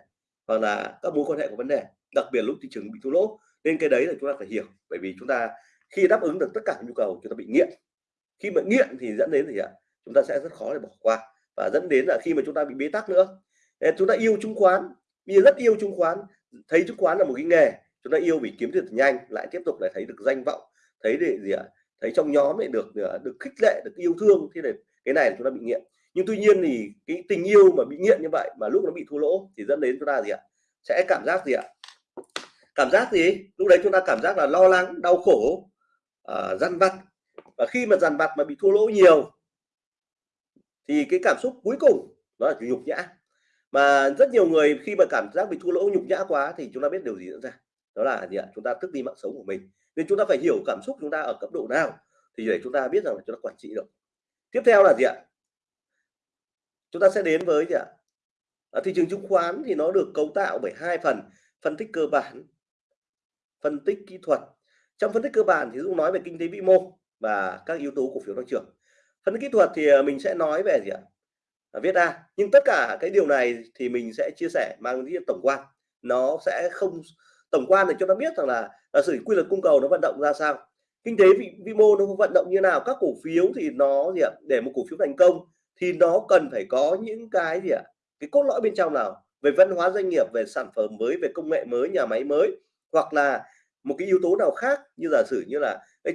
hoặc là các mối quan hệ có vấn đề, đặc biệt lúc thị trường bị thua lỗ. Nên cái đấy là chúng ta phải hiểu, bởi vì chúng ta khi đáp ứng được tất cả nhu cầu chúng ta bị nghiện. Khi mà nghiện thì dẫn đến gì ạ? Chúng ta sẽ rất khó để bỏ qua và dẫn đến là khi mà chúng ta bị bế tắc nữa. Nên chúng ta yêu chứng khoán bây giờ rất yêu chứng khoán, thấy chứng khoán là một cái nghề, chúng ta yêu vì kiếm tiền nhanh, lại tiếp tục lại thấy được danh vọng, thấy để gì ạ? Thấy trong nhóm này được à, được khích lệ, được yêu thương, thế này, cái này chúng ta bị nghiện. Nhưng tuy nhiên thì cái tình yêu mà bị nghiện như vậy, mà lúc nó bị thua lỗ thì dẫn đến chúng ta gì ạ? Sẽ cảm giác gì ạ? Cảm giác gì? Lúc đấy chúng ta cảm giác là lo lắng, đau khổ uh, dằn vặt. Và khi mà dằn vặt mà bị thua lỗ nhiều thì cái cảm xúc cuối cùng đó là nhục nhã. Mà rất nhiều người khi mà cảm giác bị thua lỗ nhục nhã quá thì chúng ta biết điều gì diễn ra? Đó là gì ạ? Chúng ta tức đi mạng sống của mình. Nên chúng ta phải hiểu cảm xúc chúng ta ở cấp độ nào thì để chúng ta biết rằng là chúng ta quản trị được. Tiếp theo là gì ạ? Chúng ta sẽ đến với gì ạ? Ở thị trường chứng khoán thì nó được cấu tạo bởi hai phần. Phân tích cơ bản phân tích kỹ thuật trong phân tích cơ bản thì Dũng nói về kinh tế vĩ mô và các yếu tố cổ phiếu tăng trưởng. Phân tích kỹ thuật thì ờ, mình sẽ nói về gì ạ? À, viết ra nhưng tất cả cái điều này thì mình sẽ chia sẻ mang tính tổng quan. Nó sẽ không tổng quan để cho nó biết rằng là là sự quy luật cung cầu nó vận động ra sao. Kinh tế vĩ vĩ mô nó vận động như nào, các cổ phiếu thì nó gì ạ? Để một cổ phiếu thành công thì nó cần phải có những cái gì ạ? Cái cốt lõi bên trong nào? Về văn hóa doanh nghiệp, về sản phẩm mới, về công nghệ mới, nhà máy mới, hoặc là một cái yếu tố nào khác như giả sử như là cái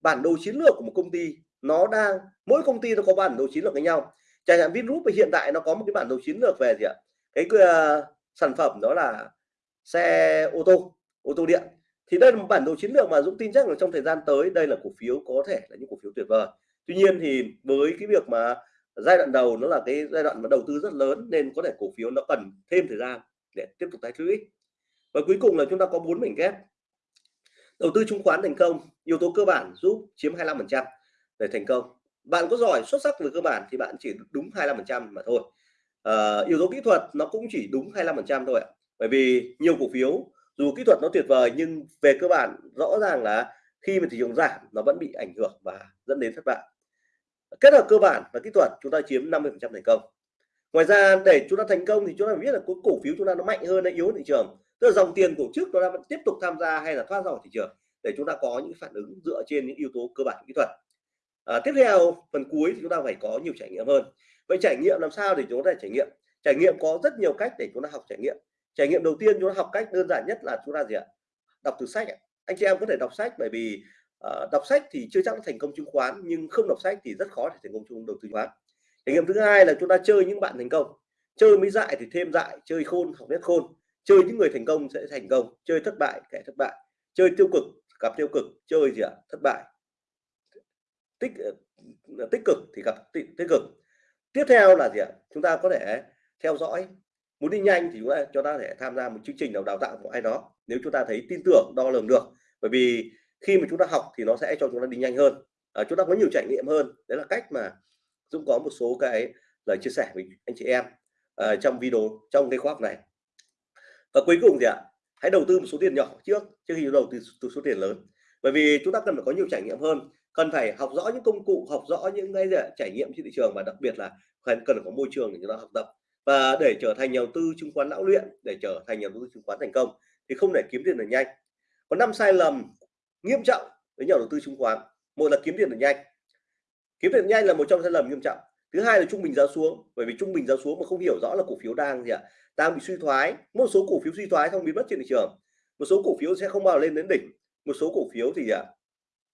bản đồ chiến lược của một công ty nó đang mỗi công ty nó có bản đồ chiến lược với nhau. Chẳng hạn Vingroup hiện tại nó có một cái bản đồ chiến lược về gì ạ? Cái uh, sản phẩm đó là xe ô tô ô tô điện. Thì đây là một bản đồ chiến lược mà Dũng tin chắc là trong thời gian tới đây là cổ phiếu có thể là những cổ phiếu tuyệt vời. Tuy nhiên thì với cái việc mà giai đoạn đầu nó là cái giai đoạn mà đầu tư rất lớn nên có thể cổ phiếu nó cần thêm thời gian để tiếp tục tái lũy và cuối cùng là chúng ta có bốn mảnh ghép đầu tư chứng khoán thành công yếu tố cơ bản giúp chiếm 25% để thành công. Bạn có giỏi xuất sắc về cơ bản thì bạn chỉ đúng 25% mà thôi. À, yếu tố kỹ thuật nó cũng chỉ đúng 25% thôi ạ. Bởi vì nhiều cổ phiếu dù kỹ thuật nó tuyệt vời nhưng về cơ bản rõ ràng là khi mà thị trường giảm nó vẫn bị ảnh hưởng và dẫn đến thất bại. Kết hợp cơ bản và kỹ thuật chúng ta chiếm 50% thành công. Ngoài ra để chúng ta thành công thì chúng ta phải biết là cổ phiếu chúng ta nó mạnh hơn hay yếu thị trường tức là dòng tiền cổ trước nó vẫn tiếp tục tham gia hay là thoát ra khỏi thị trường để chúng ta có những phản ứng dựa trên những yếu tố cơ bản kỹ thuật. À, tiếp theo phần cuối thì chúng ta phải có nhiều trải nghiệm hơn. Vậy trải nghiệm làm sao để chúng ta trải nghiệm? Trải nghiệm có rất nhiều cách để chúng ta học trải nghiệm. Trải nghiệm đầu tiên chúng ta học cách đơn giản nhất là chúng ta gì ạ? Đọc từ sách anh chị em có thể đọc sách bởi vì uh, đọc sách thì chưa chắc thành công chứng khoán nhưng không đọc sách thì rất khó để thành công chung đầu tư chứng khoán. Trải nghiệm thứ hai là chúng ta chơi những bạn thành công. Chơi mới dại thì thêm dại chơi khôn học biết khôn chơi những người thành công sẽ thành công chơi thất bại kẻ thất bại chơi tiêu cực gặp tiêu cực chơi gì ạ? Thất bại. Tích ờ, tích cực thì gặp tích, tích cực. Tiếp theo là gì ạ? Chúng ta có thể theo dõi. Muốn đi nhanh thì chúng ta cho ta thể tham gia một chương trình nào đào tạo của ai đó. Nếu chúng ta thấy tin tưởng đo lường được. Bởi vì khi mà chúng ta học thì nó sẽ cho chúng ta đi nhanh hơn. À, chúng ta có nhiều trải nghiệm hơn. Đấy là cách mà Dũng có một số cái lời chia sẻ với anh chị em uh, trong video trong cái khóa học này và cuối cùng thì ạ hãy đầu tư một số tiền nhỏ trước trước khi đầu tư từ số tiền lớn. Bởi vì chúng ta cần phải có nhiều trải nghiệm hơn cần phải học rõ những công cụ học rõ những cái gì, trải nghiệm trên thị trường và đặc biệt là cần cần có môi trường để chúng ta học tập. Và để trở thành nhà đầu tư chứng khoán lão luyện để trở thành nhà đầu tư chứng khoán thành công thì không để kiếm tiền được nhanh. Có năm sai lầm nghiêm trọng với nhà đầu tư chứng khoán. Một là kiếm tiền được nhanh. Kiếm tiền nhanh là một trong sai lầm nghiêm trọng. Thứ hai là trung bình giá xuống. Bởi vì trung bình giá xuống mà không hiểu rõ là cổ phiếu đang gì ạ đang bị suy thoái. Một số cổ phiếu suy thoái không biến mất trên thị trường. Một số cổ phiếu sẽ không bao lên đến đỉnh. Một số cổ phiếu thì à,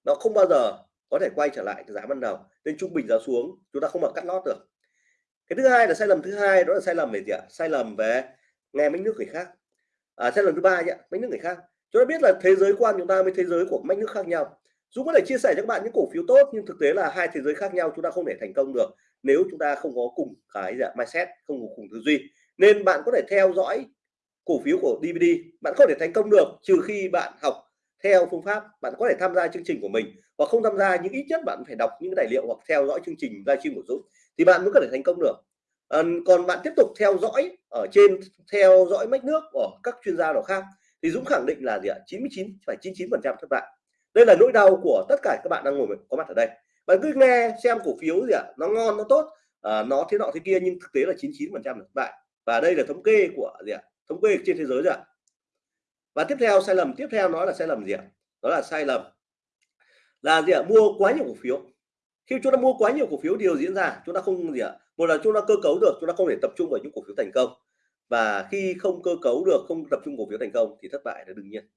nó không bao giờ có thể quay trở lại cái giá ban đầu. Nên trung bình giá xuống chúng ta không mà cắt lót được. Cái thứ hai là sai lầm thứ hai đó là sai lầm về gì ạ? Sai lầm về nghe mấy nước người khác. À, sai lầm thứ ba nhé mấy nước người khác. Chúng ta biết là thế giới quan chúng ta với thế giới của mấy nước khác nhau. Dũng có thể chia sẻ cho các bạn những cổ phiếu tốt nhưng thực tế là hai thế giới khác nhau chúng ta không thể thành công được nếu chúng ta không có cùng cái ạ, mindset không có cùng tư duy nên bạn có thể theo dõi cổ phiếu của DVD bạn không thể thành công được trừ khi bạn học theo phương pháp. Bạn có thể tham gia chương trình của mình hoặc không tham gia những ít nhất bạn phải đọc những tài liệu hoặc theo dõi chương trình livestream của Dũng thì bạn mới có thể thành công được. À, còn bạn tiếp tục theo dõi ở trên theo dõi mách nước của các chuyên gia nào khác thì Dũng khẳng định là gì ạ? 99 phải 99 phần trăm thất bại đây là nỗi đau của tất cả các bạn đang ngồi có mặt ở đây. Bạn cứ nghe xem cổ phiếu gì ạ? Nó ngon nó tốt à, nó thế nọ thế kia nhưng thực tế là 99 phần trăm thất bại và đây là thống kê của gì ạ? Thống kê trên thế giới rồi ạ. Và tiếp theo, sai lầm tiếp theo nó là sai lầm gì ạ? Đó là sai lầm là gì ạ? Mua quá nhiều cổ phiếu. Khi chúng ta mua quá nhiều cổ phiếu, điều diễn ra, chúng ta không gì ạ? Một là chúng ta cơ cấu được, chúng ta không thể tập trung vào những cổ phiếu thành công. Và khi không cơ cấu được, không tập trung cổ phiếu thành công thì thất bại là đương nhiên.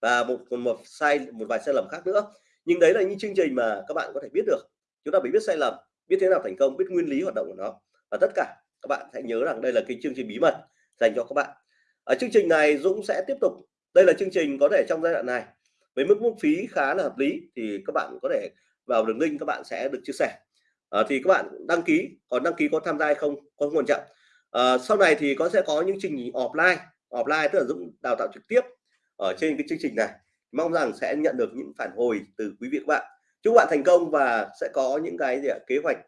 Và một còn một sai, một vài sai lầm khác nữa. Nhưng đấy là những chương trình mà các bạn có thể biết được. Chúng ta phải biết sai lầm, biết thế nào thành công, biết nguyên lý hoạt động của nó. Và tất cả các bạn hãy nhớ rằng đây là cái chương trình bí mật dành cho các bạn. Ở chương trình này Dũng sẽ tiếp tục đây là chương trình có thể trong giai đoạn này. Với mức mức phí khá là hợp lý thì các bạn có thể vào đường link các bạn sẽ được chia sẻ. À, thì các bạn đăng ký còn đăng ký có tham gia hay không có quan trọng à, sau này thì có sẽ có những chương trình offline. Offline tức là Dũng đào tạo trực tiếp ở trên cái chương trình này. Mong rằng sẽ nhận được những phản hồi từ quý vị các bạn. Chúc bạn thành công và sẽ có những cái gì ạ? kế hoạch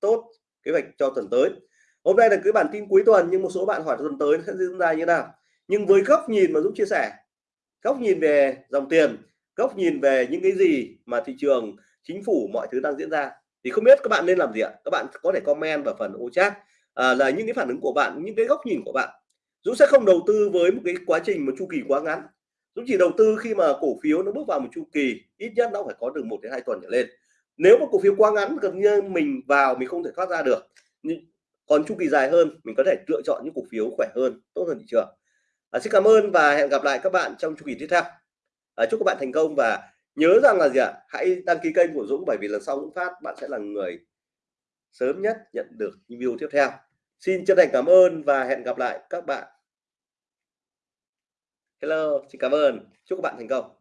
tốt kế hoạch cho tuần tới hôm nay là cái bản tin cuối tuần nhưng một số bạn hỏi tuần tới sẽ diễn ra như nào. Nhưng với góc nhìn mà Dũng chia sẻ góc nhìn về dòng tiền góc nhìn về những cái gì mà thị trường chính phủ mọi thứ đang diễn ra thì không biết các bạn nên làm gì ạ? Các bạn có thể comment vào phần ô chat à, là những cái phản ứng của bạn những cái góc nhìn của bạn. Dũng sẽ không đầu tư với một cái quá trình một chu kỳ quá ngắn. Dũng chỉ đầu tư khi mà cổ phiếu nó bước vào một chu kỳ ít nhất nó phải có được một đến hai tuần trở lên. Nếu mà cổ phiếu quá ngắn gần như mình vào mình không thể thoát ra được còn chu kỳ dài hơn mình có thể lựa chọn những cổ phiếu khỏe hơn tốt hơn thị trường. À, xin cảm ơn và hẹn gặp lại các bạn trong chu kỳ tiếp theo. À, chúc các bạn thành công và nhớ rằng là gì ạ? Hãy đăng ký kênh của Dũng bởi vì lần sau Dũng phát bạn sẽ là người sớm nhất nhận được những video tiếp theo. Xin chân thành cảm ơn và hẹn gặp lại các bạn. Hello xin cảm ơn. Chúc các bạn thành công.